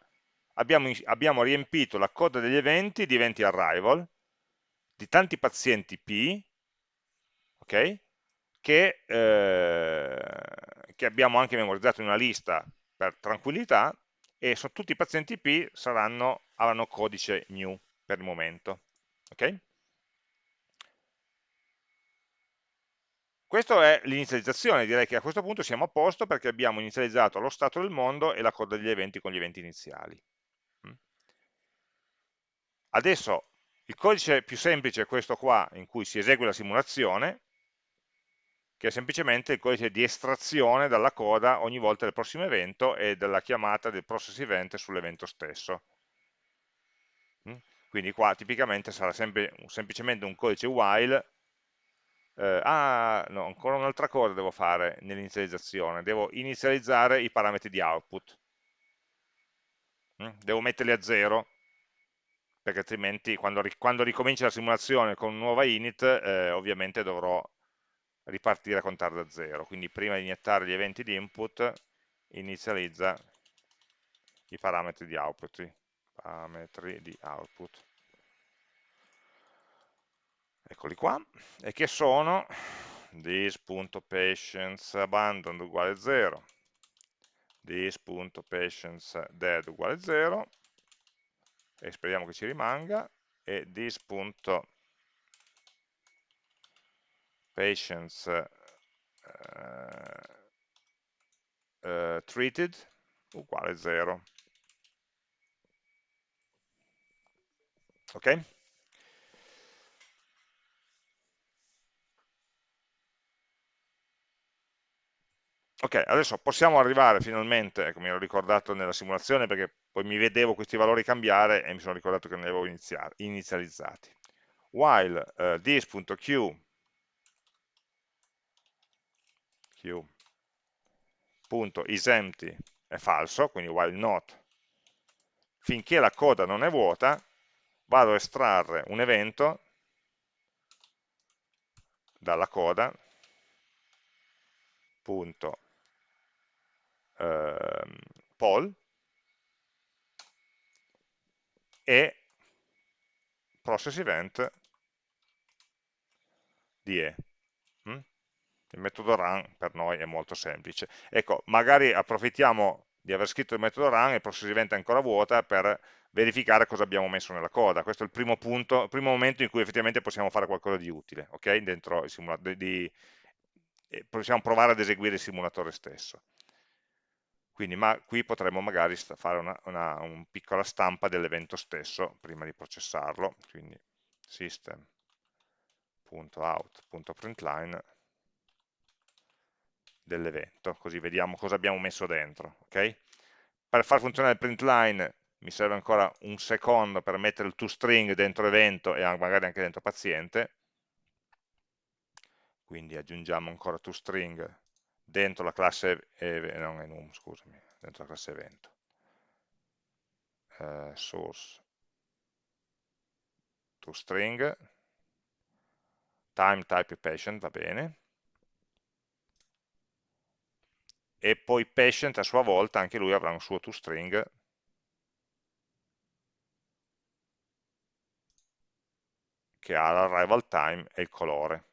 abbiamo, abbiamo riempito la coda degli eventi di eventi arrival, di tanti pazienti P, ok? Che, eh, che abbiamo anche memorizzato in una lista per tranquillità, e su tutti i pazienti P saranno, avranno codice new per il momento. ok? Questa è l'inizializzazione, direi che a questo punto siamo a posto perché abbiamo inizializzato lo stato del mondo e la coda degli eventi con gli eventi iniziali. Mm. Adesso il codice più semplice è questo qua in cui si esegue la simulazione, che è semplicemente il codice di estrazione dalla coda ogni volta del prossimo evento e della chiamata del process event sull'evento stesso. Mm. Quindi qua tipicamente sarà sempre, semplicemente un codice while eh, ah, no, ancora un'altra cosa devo fare nell'inizializzazione, devo inizializzare i parametri di output. Mm? Devo metterli a zero, perché altrimenti quando, quando ricomincia la simulazione con nuova init, eh, ovviamente dovrò ripartire a contare da zero. Quindi prima di iniettare gli eventi di input, inizializza i parametri di output. Parametri di output eccoli qua, e che sono? this.patientsAbandoned uguale 0, this.patientsDead uguale 0, e speriamo che ci rimanga, e this.patientsTreated uh, uh, uguale 0. Ok? Ok, adesso possiamo arrivare finalmente, ecco mi ero ricordato nella simulazione perché poi mi vedevo questi valori cambiare e mi sono ricordato che non li avevo inizializzati. While uh, this.q isempty è falso, quindi while not, finché la coda non è vuota, vado a estrarre un evento dalla coda, punto eh, poll e process event di E. Mm? Il metodo run per noi è molto semplice. Ecco, magari approfittiamo di aver scritto il metodo run e process event è ancora vuota per verificare cosa abbiamo messo nella coda. Questo è il primo punto, primo momento in cui effettivamente possiamo fare qualcosa di utile, ok? Dentro il simulatore, possiamo provare ad eseguire il simulatore stesso. Quindi ma, qui potremmo magari fare una, una, una piccola stampa dell'evento stesso prima di processarlo, quindi system.out.println dell'evento, così vediamo cosa abbiamo messo dentro. Okay? Per far funzionare il println mi serve ancora un secondo per mettere il toString dentro evento e magari anche dentro paziente, quindi aggiungiamo ancora toString dentro la classe, non enum, scusami, dentro la classe evento. Uh, source to string, time type patient, va bene, e poi patient a sua volta, anche lui avrà un suo toString, che ha l'arrival time e il colore.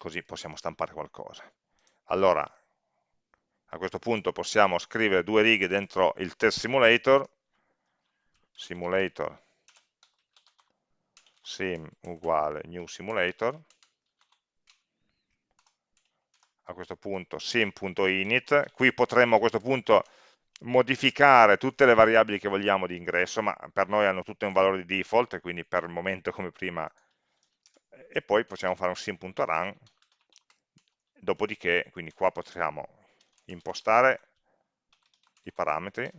Così possiamo stampare qualcosa. Allora, a questo punto possiamo scrivere due righe dentro il test simulator, simulator sim uguale new simulator, a questo punto sim.init, qui potremmo a questo punto modificare tutte le variabili che vogliamo di ingresso, ma per noi hanno tutte un valore di default, quindi per il momento come prima e poi possiamo fare un sim.run dopodiché quindi qua possiamo impostare i parametri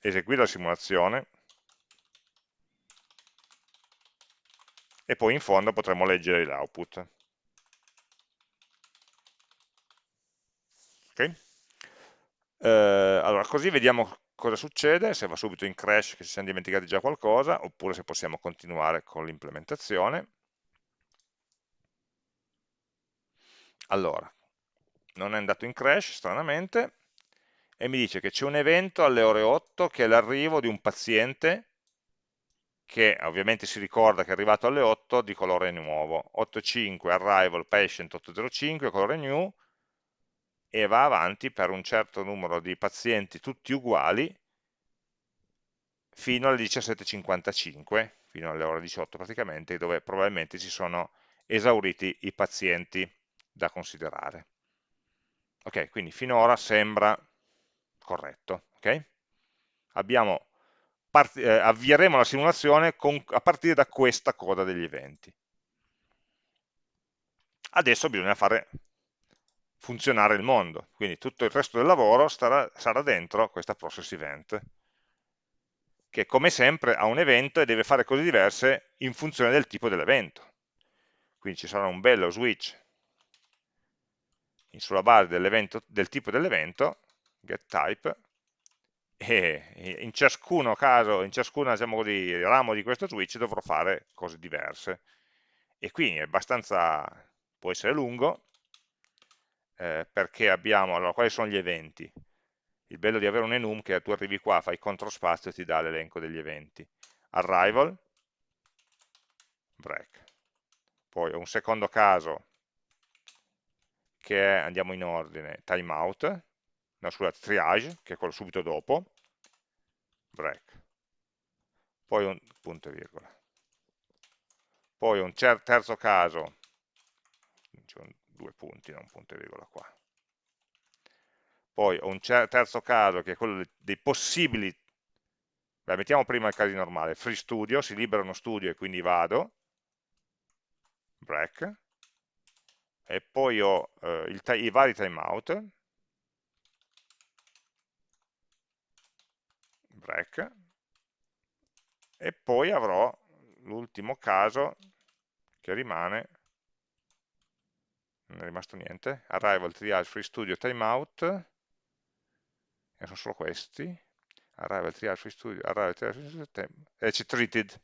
eseguire la simulazione e poi in fondo potremo leggere l'output. Okay? Eh, allora, così vediamo cosa succede, se va subito in crash che ci siamo dimenticati già qualcosa, oppure se possiamo continuare con l'implementazione. Allora, non è andato in crash, stranamente, e mi dice che c'è un evento alle ore 8 che è l'arrivo di un paziente che ovviamente si ricorda che è arrivato alle 8 di colore nuovo, 8.5 arrival patient 805 colore new e va avanti per un certo numero di pazienti tutti uguali fino alle 17.55, fino alle ore 18 praticamente, dove probabilmente si sono esauriti i pazienti da considerare. Ok, quindi finora sembra corretto. Okay? Abbiamo eh, avvieremo la simulazione con, a partire da questa coda degli eventi. Adesso bisogna fare funzionare il mondo, quindi tutto il resto del lavoro starà, sarà dentro questa process event, che come sempre ha un evento e deve fare cose diverse in funzione del tipo dell'evento. Quindi ci sarà un bello switch sulla base del tipo dell'evento, getType, e in ciascuno caso, in ciascuno diciamo così, ramo di questo switch dovrò fare cose diverse. E quindi è abbastanza, può essere lungo, eh, perché abbiamo, allora quali sono gli eventi? Il bello di avere un enum che tu arrivi qua, fai CTRL spazio e ti dà l'elenco degli eventi. Arrival, break. Poi un secondo caso che è, andiamo in ordine, timeout, no scusate, triage, che è quello subito dopo, break, poi un punto e virgola. Poi un terzo caso, due punti, non punto e virgola qua. Poi ho un terzo caso che è quello dei possibili, beh, mettiamo prima il caso normale, free studio, si libera uno studio e quindi vado, break, e poi ho eh, il, i vari timeout, break, e poi avrò l'ultimo caso che rimane non è rimasto niente, arrival, triage, free studio, timeout, e sono solo questi, arrival, triage, free studio, arrival, triage, free studio, e c'è treated,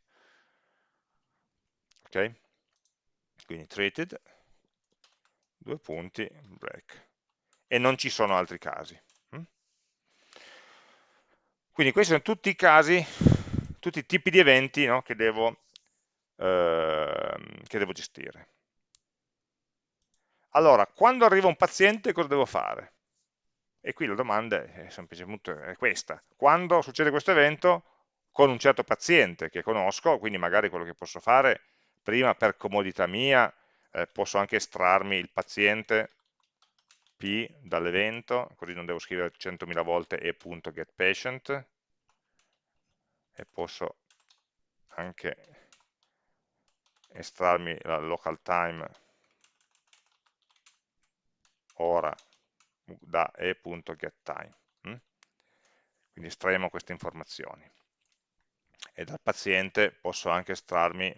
ok? Quindi treated, due punti, break, e non ci sono altri casi. Hm? Quindi questi sono tutti i casi, tutti i tipi di eventi no, che, devo, eh, che devo gestire. Allora, quando arriva un paziente cosa devo fare? E qui la domanda è semplicemente questa. Quando succede questo evento con un certo paziente che conosco, quindi magari quello che posso fare prima per comodità mia, eh, posso anche estrarmi il paziente P dall'evento, così non devo scrivere 100.000 volte e.getPatient, e posso anche estrarmi la local time ora da e.getTime. Hm? Quindi estraiamo queste informazioni. E dal paziente posso anche estrarmi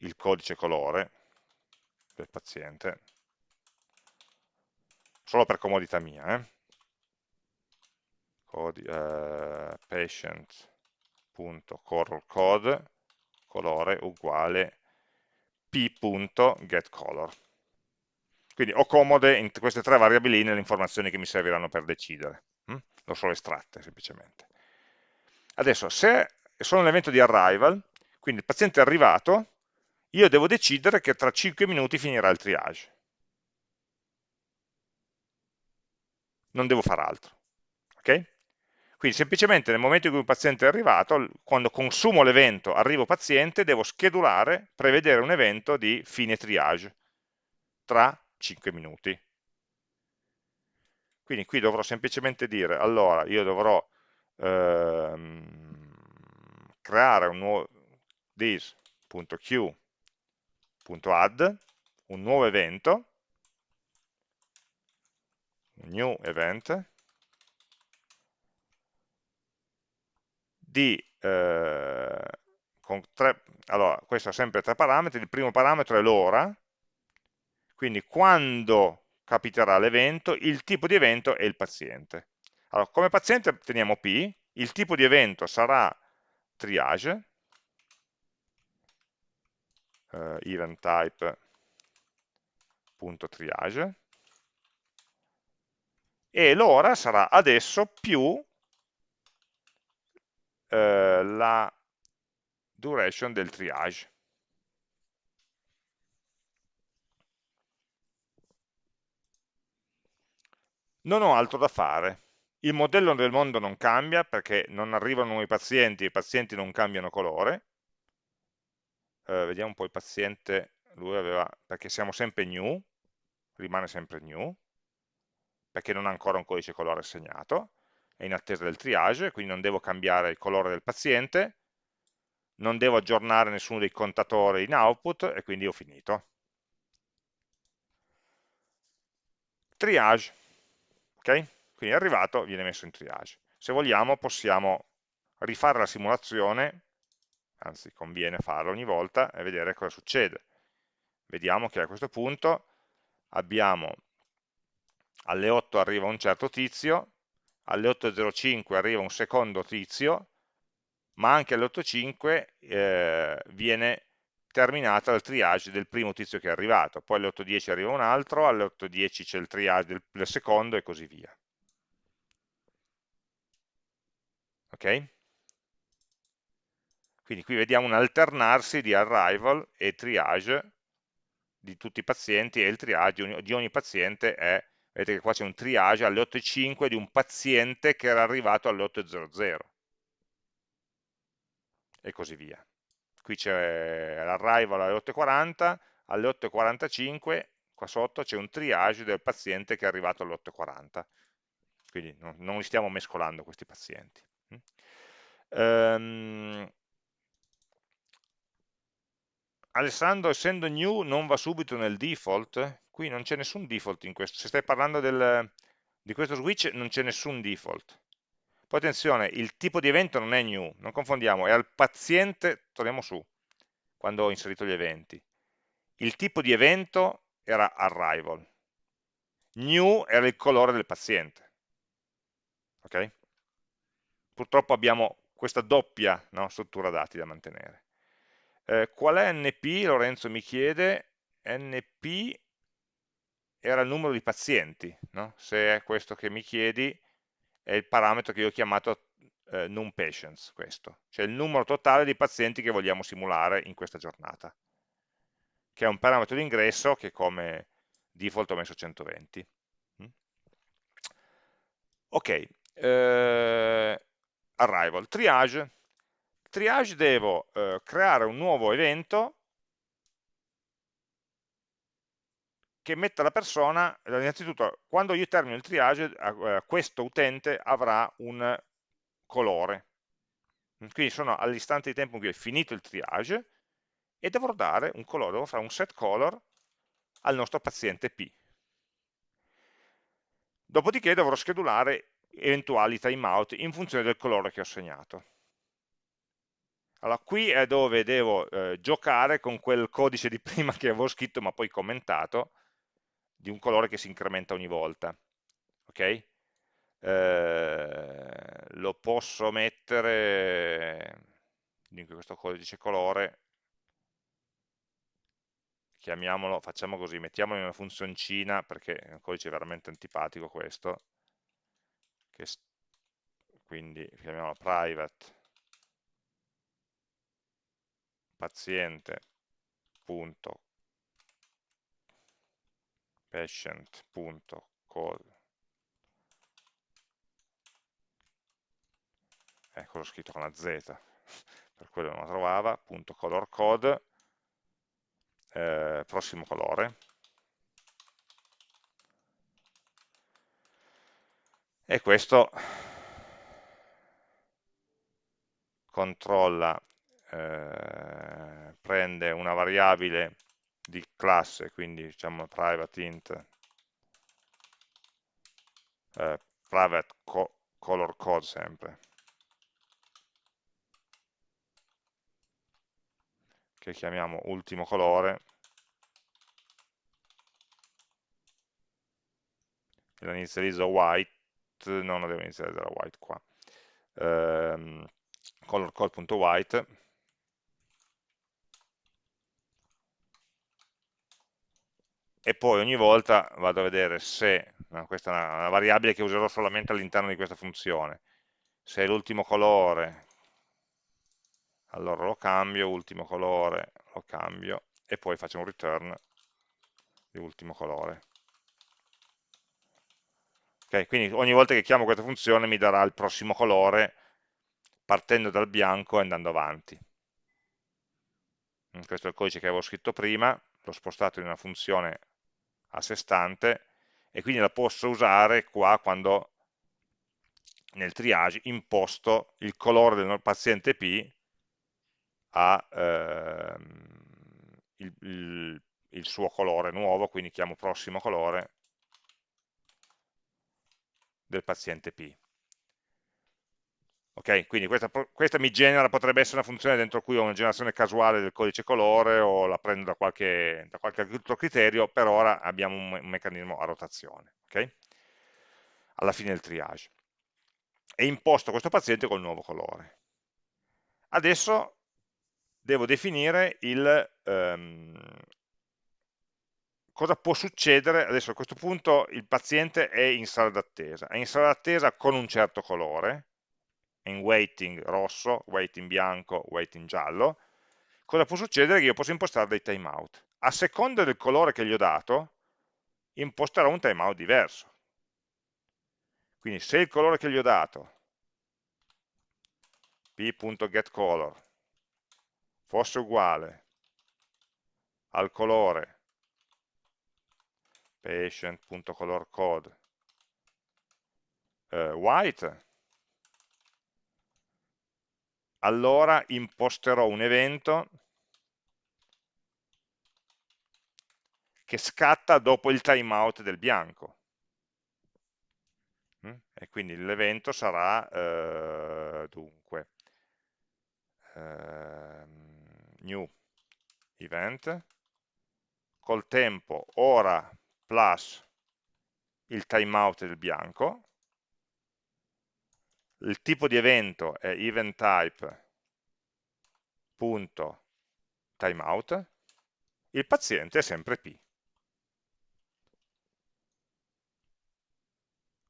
il codice colore del paziente, solo per comodità mia. Eh? Codi, eh, patient.colorCode colore uguale p.getColor quindi ho comode in queste tre variabeline le informazioni che mi serviranno per decidere. Hm? L'ho solo estratte semplicemente. Adesso, se sono l'evento di arrival, quindi il paziente è arrivato, io devo decidere che tra 5 minuti finirà il triage. Non devo fare altro. Okay? Quindi semplicemente nel momento in cui un paziente è arrivato, quando consumo l'evento arrivo paziente, devo schedulare, prevedere un evento di fine triage tra 5 minuti. Quindi qui dovrò semplicemente dire, allora io dovrò ehm, creare un nuovo this.q.add, un nuovo evento, new event, di, eh, tre, allora, questo ha sempre tre parametri, il primo parametro è l'ora, quindi quando capiterà l'evento, il tipo di evento e il paziente. Allora, come paziente teniamo P, il tipo di evento sarà triage, eh, event type.triage, e l'ora sarà adesso più eh, la duration del triage. Non ho altro da fare. Il modello del mondo non cambia perché non arrivano nuovi pazienti, i pazienti non cambiano colore. Eh, vediamo un po' il paziente, lui aveva, perché siamo sempre new, rimane sempre new, perché non ha ancora un codice colore assegnato, è in attesa del triage, quindi non devo cambiare il colore del paziente, non devo aggiornare nessuno dei contatori in output e quindi ho finito. Triage, ok? Quindi è arrivato, viene messo in triage. Se vogliamo possiamo rifare la simulazione, anzi conviene farlo ogni volta e vedere cosa succede. Vediamo che a questo punto abbiamo alle 8 arriva un certo tizio, alle 8.05 arriva un secondo tizio, ma anche alle 8.05 eh, viene terminata il triage del primo tizio che è arrivato, poi alle 8.10 arriva un altro, alle 8.10 c'è il triage del, del secondo e così via. Ok? Quindi qui vediamo un alternarsi di arrival e triage di tutti i pazienti e il triage di ogni paziente è vedete che qua c'è un triage alle 8.05 di un paziente che era arrivato alle 8.00 e così via. Qui c'è l'arrival alle 8.40, alle 8.45 qua sotto c'è un triage del paziente che è arrivato alle 8.40, quindi non li stiamo mescolando questi pazienti. Um, Alessandro, essendo new, non va subito nel default? Qui non c'è nessun default in questo. Se stai parlando del, di questo switch, non c'è nessun default. Poi attenzione, il tipo di evento non è new, non confondiamo, è al paziente, torniamo su, quando ho inserito gli eventi. Il tipo di evento era arrival. New era il colore del paziente. Ok? Purtroppo abbiamo questa doppia no, struttura dati da mantenere. Eh, qual è NP? Lorenzo mi chiede, NP era il numero di pazienti, no? se è questo che mi chiedi, è il parametro che io ho chiamato eh, num patients, questo, cioè il numero totale di pazienti che vogliamo simulare in questa giornata, che è un parametro di ingresso che come default ho messo 120. Mm? Ok, eh, arrival, triage, triage devo eh, creare un nuovo evento che metta la persona, innanzitutto quando io termino il triage, eh, questo utente avrà un colore. Quindi sono all'istante di tempo in cui è finito il triage e dovrò dare un colore, devo fare un set color al nostro paziente P. Dopodiché dovrò schedulare eventuali timeout in funzione del colore che ho segnato. Allora, qui è dove devo eh, giocare con quel codice di prima che avevo scritto ma poi commentato, di un colore che si incrementa ogni volta. Ok? Eh, lo posso mettere, in questo codice colore, chiamiamolo, facciamo così, mettiamolo in una funzioncina, perché è un codice veramente antipatico questo, che, quindi chiamiamolo private paziente.patient.code ecco l'ho scritto con la z per quello non la trovava, punto color code eh, prossimo colore. E questo controlla eh, prende una variabile di classe, quindi diciamo private int, eh, private co color code sempre, che chiamiamo ultimo colore, la inizializzo white, non la devo inizializzare white qua, ehm, color code.white, e poi ogni volta vado a vedere se, no, questa è una, una variabile che userò solamente all'interno di questa funzione, se è l'ultimo colore, allora lo cambio, ultimo colore lo cambio, e poi faccio un return di ultimo colore. Okay, quindi ogni volta che chiamo questa funzione mi darà il prossimo colore partendo dal bianco e andando avanti. Questo è il codice che avevo scritto prima, l'ho spostato in una funzione a sé stante e quindi la posso usare qua quando nel triage imposto il colore del paziente P a ehm, il, il, il suo colore nuovo, quindi chiamo prossimo colore del paziente P. Ok, quindi questa, questa, mi genera, potrebbe essere una funzione dentro cui ho una generazione casuale del codice colore o la prendo da qualche, da qualche altro criterio, per ora abbiamo un, un meccanismo a rotazione, ok? Alla fine del triage. E imposto questo paziente col nuovo colore. Adesso devo definire il, um, cosa può succedere, adesso a questo punto il paziente è in sala d'attesa, è in sala d'attesa con un certo colore, in waiting rosso, waiting bianco, waiting giallo, cosa può succedere? Che io posso impostare dei timeout. A seconda del colore che gli ho dato, imposterò un timeout diverso. Quindi se il colore che gli ho dato, p.getColor, fosse uguale al colore patient.colorCode eh, white, allora imposterò un evento che scatta dopo il timeout del bianco. Mm? E quindi l'evento sarà, eh, dunque, eh, new event, col tempo ora plus il timeout del bianco, il tipo di evento è event type punto timeout, il paziente è sempre P.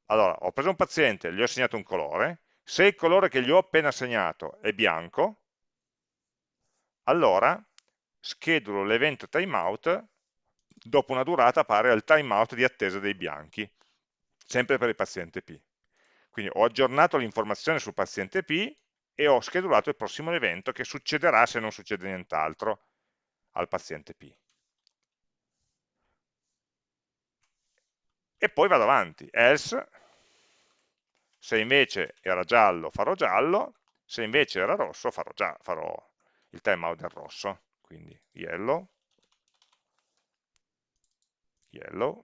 Allora, ho preso un paziente, gli ho assegnato un colore, se il colore che gli ho appena assegnato è bianco, allora schedulo l'evento timeout dopo una durata pari al timeout di attesa dei bianchi, sempre per il paziente P. Quindi ho aggiornato l'informazione sul paziente P e ho schedulato il prossimo evento che succederà se non succede nient'altro al paziente P. E poi vado avanti, else, se invece era giallo farò giallo, se invece era rosso farò, già, farò il timeout del rosso, quindi yellow, yellow,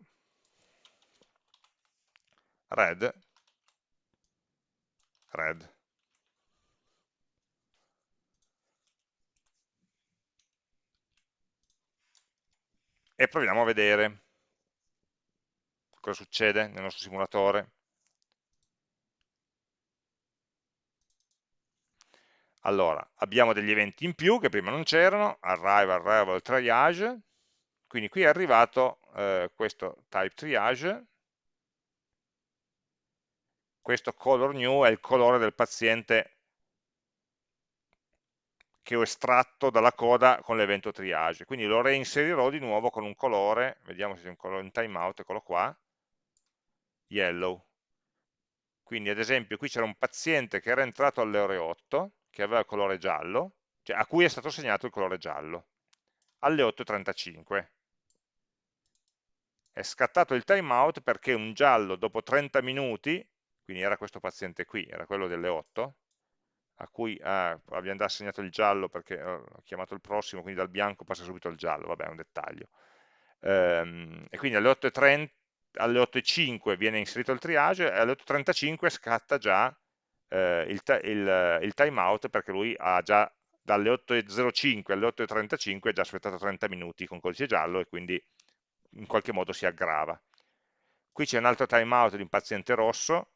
red, red. E proviamo a vedere cosa succede nel nostro simulatore. Allora, abbiamo degli eventi in più che prima non c'erano, arrival, arrival, triage, quindi qui è arrivato eh, questo type triage, questo color new è il colore del paziente che ho estratto dalla coda con l'evento triage, quindi lo reinserirò di nuovo con un colore, vediamo se c'è un colore in timeout, eccolo qua, yellow. Quindi ad esempio qui c'era un paziente che era entrato alle ore 8, che aveva il colore giallo, cioè a cui è stato assegnato il colore giallo, alle 8.35. È scattato il timeout perché un giallo dopo 30 minuti quindi era questo paziente qui, era quello delle 8, a cui ah, abbiamo già assegnato il giallo perché eh, ho chiamato il prossimo, quindi dal bianco passa subito il giallo, vabbè è un dettaglio. Ehm, e quindi alle 8.30 alle 8.05 viene inserito il triage e alle 8.35 scatta già eh, il, il, il timeout perché lui ha già dalle 8.05 alle 8.35 ha già aspettato 30 minuti con codice giallo e quindi in qualche modo si aggrava. Qui c'è un altro timeout di un paziente rosso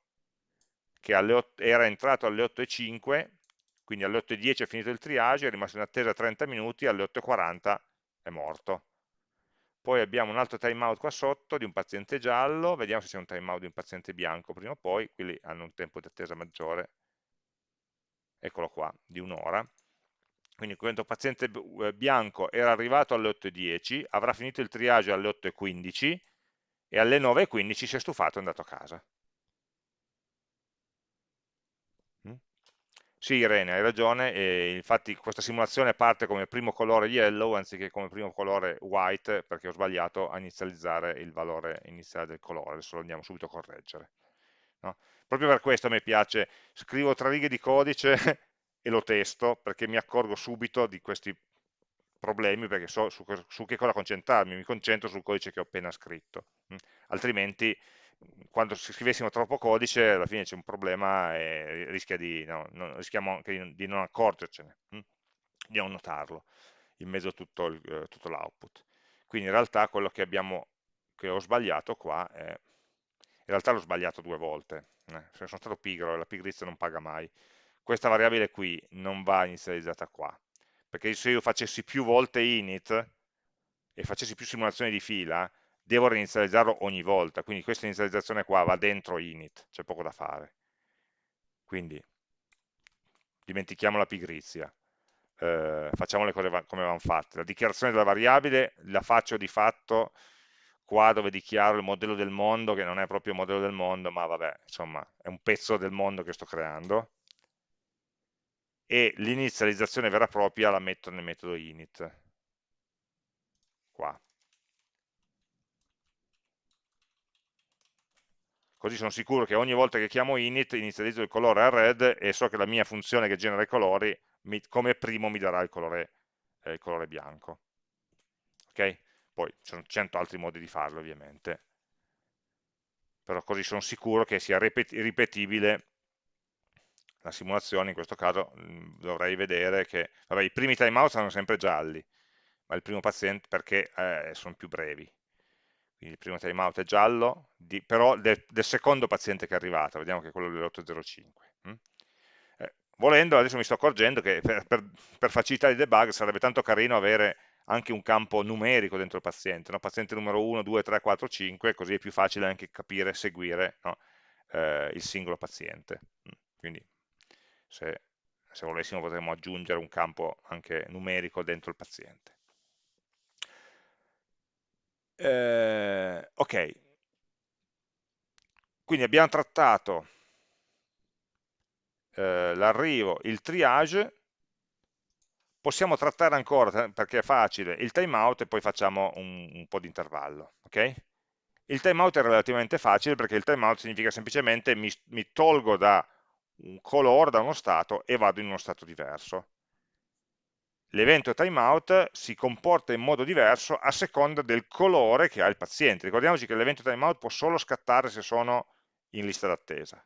che 8, era entrato alle 8.05, quindi alle 8.10 è finito il triage, è rimasto in attesa 30 minuti, alle 8.40 è morto. Poi abbiamo un altro timeout qua sotto di un paziente giallo, vediamo se c'è un timeout di un paziente bianco prima o poi, quelli hanno un tempo di attesa maggiore, eccolo qua, di un'ora. Quindi questo paziente eh, bianco era arrivato alle 8.10, avrà finito il triage alle 8.15 e alle 9.15 si è stufato e è andato a casa. Sì, Irene, hai ragione, e infatti questa simulazione parte come primo colore yellow anziché come primo colore white perché ho sbagliato a inizializzare il valore iniziale del colore, adesso lo andiamo subito a correggere. No? Proprio per questo mi piace, scrivo tre righe di codice e lo testo perché mi accorgo subito di questi problemi perché so su, su che cosa concentrarmi, mi concentro sul codice che ho appena scritto, altrimenti quando scrivessimo troppo codice alla fine c'è un problema e rischia di, no, non, rischiamo anche di non accorgercene, hm? di non notarlo in mezzo a tutto, tutto l'output. Quindi in realtà quello che, abbiamo, che ho sbagliato qua è, in realtà l'ho sbagliato due volte, eh, sono stato pigro e la pigrizia non paga mai. Questa variabile qui non va inizializzata qua, perché se io facessi più volte init e facessi più simulazioni di fila, devo reinizializzarlo ogni volta, quindi questa inizializzazione qua va dentro init, c'è poco da fare. Quindi dimentichiamo la pigrizia, eh, facciamo le cose come vanno fatte. La dichiarazione della variabile la faccio di fatto qua dove dichiaro il modello del mondo, che non è proprio il modello del mondo, ma vabbè, insomma, è un pezzo del mondo che sto creando, e l'inizializzazione vera e propria la metto nel metodo init, qua. Così sono sicuro che ogni volta che chiamo init inizializzo il colore a red e so che la mia funzione che genera i colori mi, come primo mi darà il colore, eh, il colore bianco. Ok? Poi ci sono cento altri modi di farlo ovviamente, però così sono sicuro che sia ripetibile la simulazione, in questo caso mh, dovrei vedere che vabbè, i primi timeout saranno sempre gialli, ma il primo paziente perché eh, sono più brevi, quindi il primo timeout è giallo, di, però del, del, secondo paziente che è arrivato, vediamo che è quello dell'805. Hm? Eh, volendo, adesso mi sto accorgendo che per, per, per, facilità di debug sarebbe tanto carino avere anche un campo numerico dentro il paziente, no? paziente numero 1, 2, 3, 4, 5, così è più facile anche capire e seguire no? eh, il singolo paziente. Hm? Quindi se, se volessimo potremmo aggiungere un campo anche numerico dentro il paziente. Eh, ok, quindi abbiamo trattato eh, l'arrivo, il triage, possiamo trattare ancora, perché è facile, il timeout e poi facciamo un, un po' di intervallo. Okay? Il timeout è relativamente facile perché il timeout significa semplicemente mi, mi tolgo da un colore, da uno stato e vado in uno stato diverso l'evento timeout si comporta in modo diverso a seconda del colore che ha il paziente. Ricordiamoci che l'evento timeout può solo scattare se sono in lista d'attesa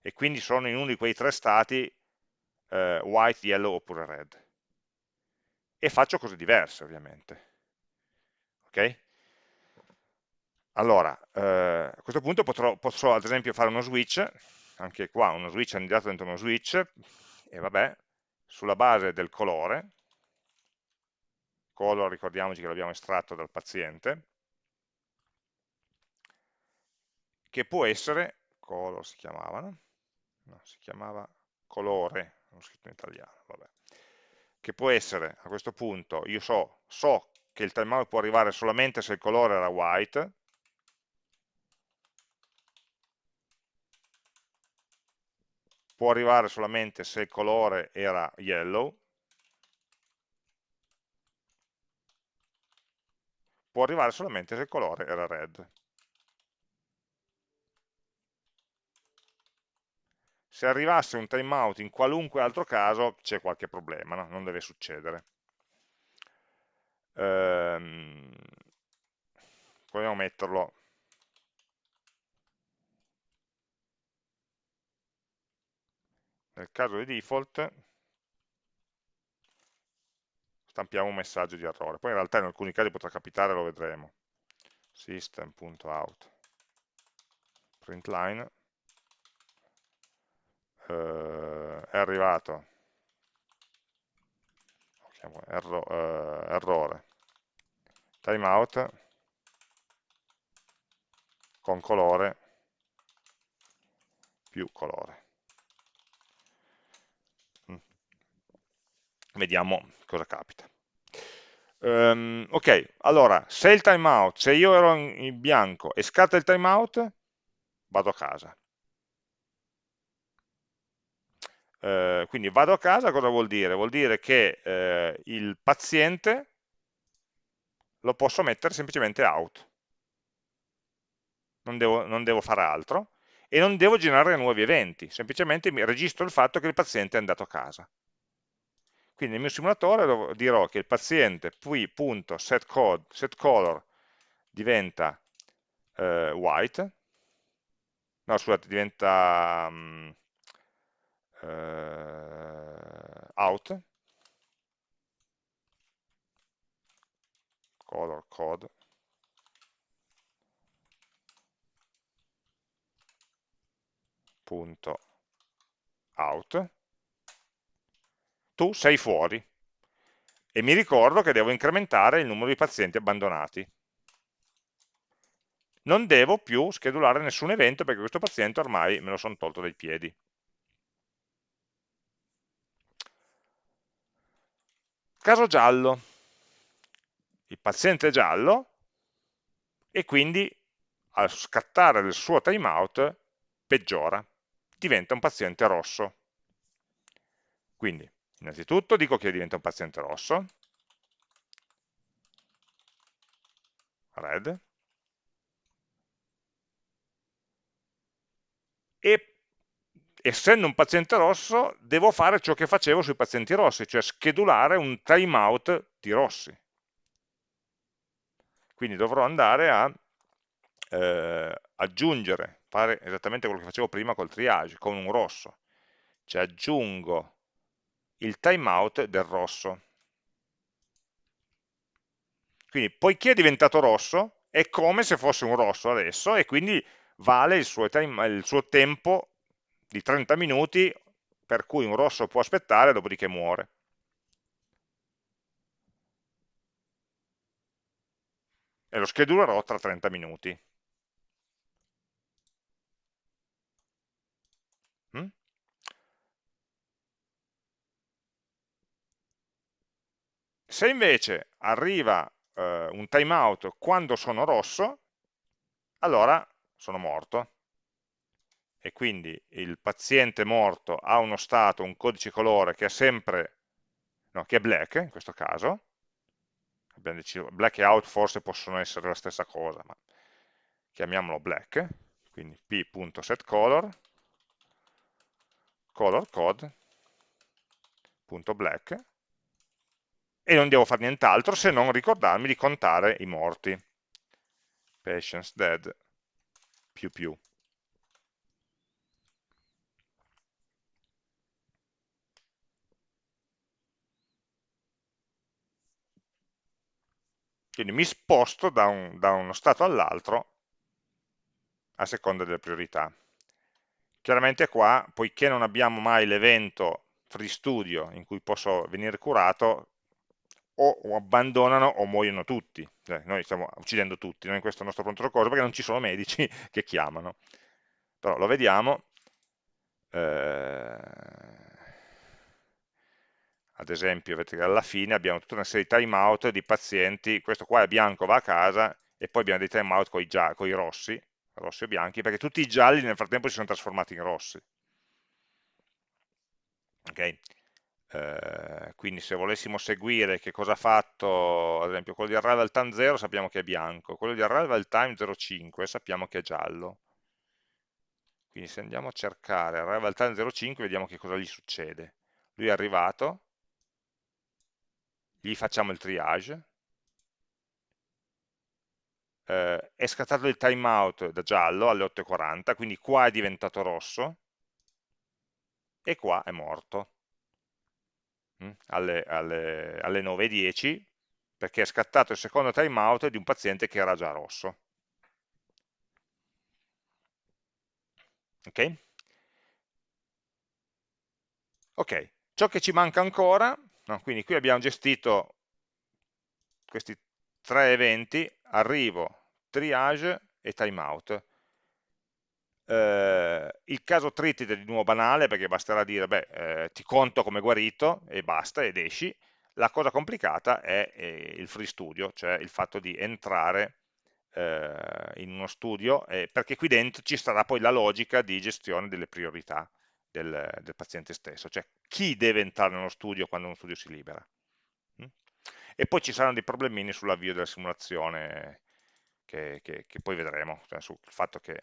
e quindi sono in uno di quei tre stati eh, white, yellow oppure red. E faccio cose diverse ovviamente. Ok? Allora, eh, a questo punto potrò, posso ad esempio fare uno switch, anche qua uno switch andato dentro uno switch, e vabbè, sulla base del colore, color ricordiamoci che l'abbiamo estratto dal paziente, che può essere, color si chiamava, no? no si chiamava colore, non scritto in italiano, vabbè, che può essere a questo punto, io so, so che il timeout può arrivare solamente se il colore era white, può arrivare solamente se il colore era yellow, può arrivare solamente se il colore era red. Se arrivasse un timeout in qualunque altro caso c'è qualche problema, no? non deve succedere. Ehm, proviamo a metterlo nel caso di default stampiamo un messaggio di errore. Poi in realtà in alcuni casi potrà capitare, lo vedremo. System.out println eh, è arrivato. Erro, eh, errore. Timeout. Con colore. Più colore vediamo cosa capita um, ok, allora se il timeout, se io ero in bianco e scatta il timeout vado a casa Eh, quindi vado a casa, cosa vuol dire? Vuol dire che eh, il paziente lo posso mettere semplicemente out, non devo, non devo fare altro, e non devo generare nuovi eventi, semplicemente mi registro il fatto che il paziente è andato a casa. Quindi nel mio simulatore dirò che il paziente qui.setColor set diventa eh, white, no scusate, diventa um, uh, out, color code, punto out, tu sei fuori e mi ricordo che devo incrementare il numero di pazienti abbandonati. Non devo più schedulare nessun evento perché questo paziente ormai me lo sono tolto dai piedi. Caso giallo, il paziente è giallo e quindi al scattare del suo timeout peggiora, diventa un paziente rosso. Quindi, innanzitutto dico che diventa un paziente rosso, red, e essendo un paziente rosso, devo fare ciò che facevo sui pazienti rossi, cioè schedulare un timeout di rossi. Quindi dovrò andare a eh, aggiungere, fare esattamente quello che facevo prima col triage, con un rosso. Cioè aggiungo il timeout del rosso. Quindi, poiché è diventato rosso, è come se fosse un rosso adesso e quindi vale il suo, time, il suo tempo di 30 minuti per cui un rosso può aspettare, dopodiché muore. E lo schedulerò tra 30 minuti. Se invece arriva eh, un timeout quando sono rosso, allora sono morto. E quindi il paziente morto ha uno stato, un codice colore che è sempre, no, che è black in questo caso, abbiamo deciso, black e out forse possono essere la stessa cosa, ma chiamiamolo black, quindi p.setColor, color code.black, e non devo fare nient'altro se non ricordarmi di contare i morti. Patients dead più più. Quindi mi sposto da, un, da uno stato all'altro a seconda delle priorità. Chiaramente qua, poiché non abbiamo mai l'evento free studio in cui posso venire curato, o abbandonano o muoiono tutti. Cioè, noi stiamo uccidendo tutti, noi in questo nostro pronto soccorso, perché non ci sono medici che chiamano. Però lo vediamo. Eh ad esempio, vedete che alla fine abbiamo tutta una serie di timeout di pazienti, questo qua è bianco, va a casa, e poi abbiamo dei timeout con i, rossi, rossi e bianchi, perché tutti i gialli nel frattempo si sono trasformati in rossi. Okay? Eh, quindi se volessimo seguire che cosa ha fatto, ad esempio quello di arrival time 0 sappiamo che è bianco, quello di arrival time 05 sappiamo che è giallo. Quindi se andiamo a cercare arrival time 05 vediamo che cosa gli succede. Lui è arrivato, gli facciamo il triage, eh, è scattato il timeout da giallo alle 8.40, quindi qua è diventato rosso, e qua è morto. Mh, alle, alle, alle 9.10 perché è scattato il secondo timeout di un paziente che era già rosso. Ok? Ok, ciò che ci manca ancora, no, quindi qui abbiamo gestito questi tre eventi, arrivo, triage e timeout. Eh, il caso treated è di nuovo banale perché basterà dire beh, eh, ti conto come guarito e basta ed esci. La cosa complicata è eh, il free studio, cioè il fatto di entrare eh, in uno studio eh, perché qui dentro ci sarà poi la logica di gestione delle priorità del, del paziente stesso, cioè chi deve entrare nello studio quando uno studio si libera. Mm? E poi ci saranno dei problemini sull'avvio della simulazione che, che, che, poi vedremo, cioè sul fatto che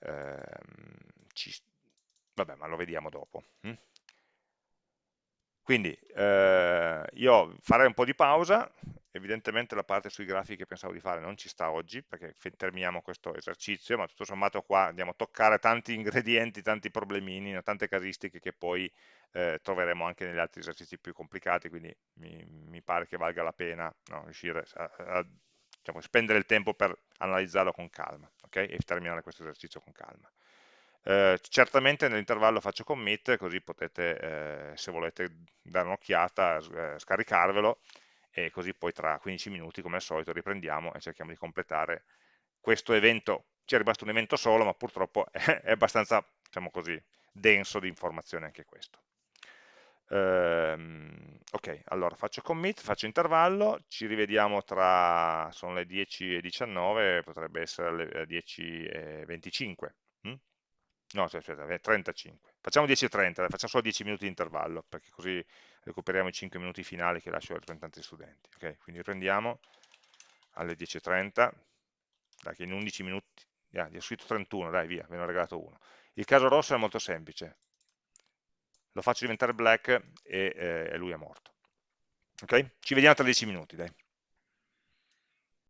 ehm, ci, vabbè, ma lo vediamo dopo. Mm? Quindi eh, io farei un po' di pausa, evidentemente la parte sui grafici che pensavo di fare non ci sta oggi perché terminiamo questo esercizio, ma tutto sommato qua andiamo a toccare tanti ingredienti, tanti problemini, tante casistiche che poi eh, troveremo anche negli altri esercizi più complicati, quindi mi, mi pare che valga la pena no, riuscire a, a diciamo, spendere il tempo per analizzarlo con calma okay? e terminare questo esercizio con calma. Eh, certamente nell'intervallo faccio commit, così potete, eh, se volete dare un'occhiata, eh, scaricarvelo e così poi tra 15 minuti, come al solito, riprendiamo e cerchiamo di completare questo evento. Ci è rimasto un evento solo, ma purtroppo è, abbastanza, diciamo così, denso di informazioni anche questo. Um, ok, allora faccio commit, faccio intervallo, ci rivediamo tra, sono le 10 e 19, potrebbe essere le 10 e 25 no, aspetta, 35. Facciamo 10 e 30, facciamo solo 10 minuti di intervallo, perché così recuperiamo i 5 minuti finali che lascio ai rappresentanti studenti. Okay? Quindi prendiamo alle 10.30, dai che in 11 minuti, yeah, gli ho scritto 31, dai via, ve ne ho regalato uno. Il caso rosso è molto semplice, lo faccio diventare black e, eh, lui è morto. Ok? Ci vediamo tra 10 minuti, dai.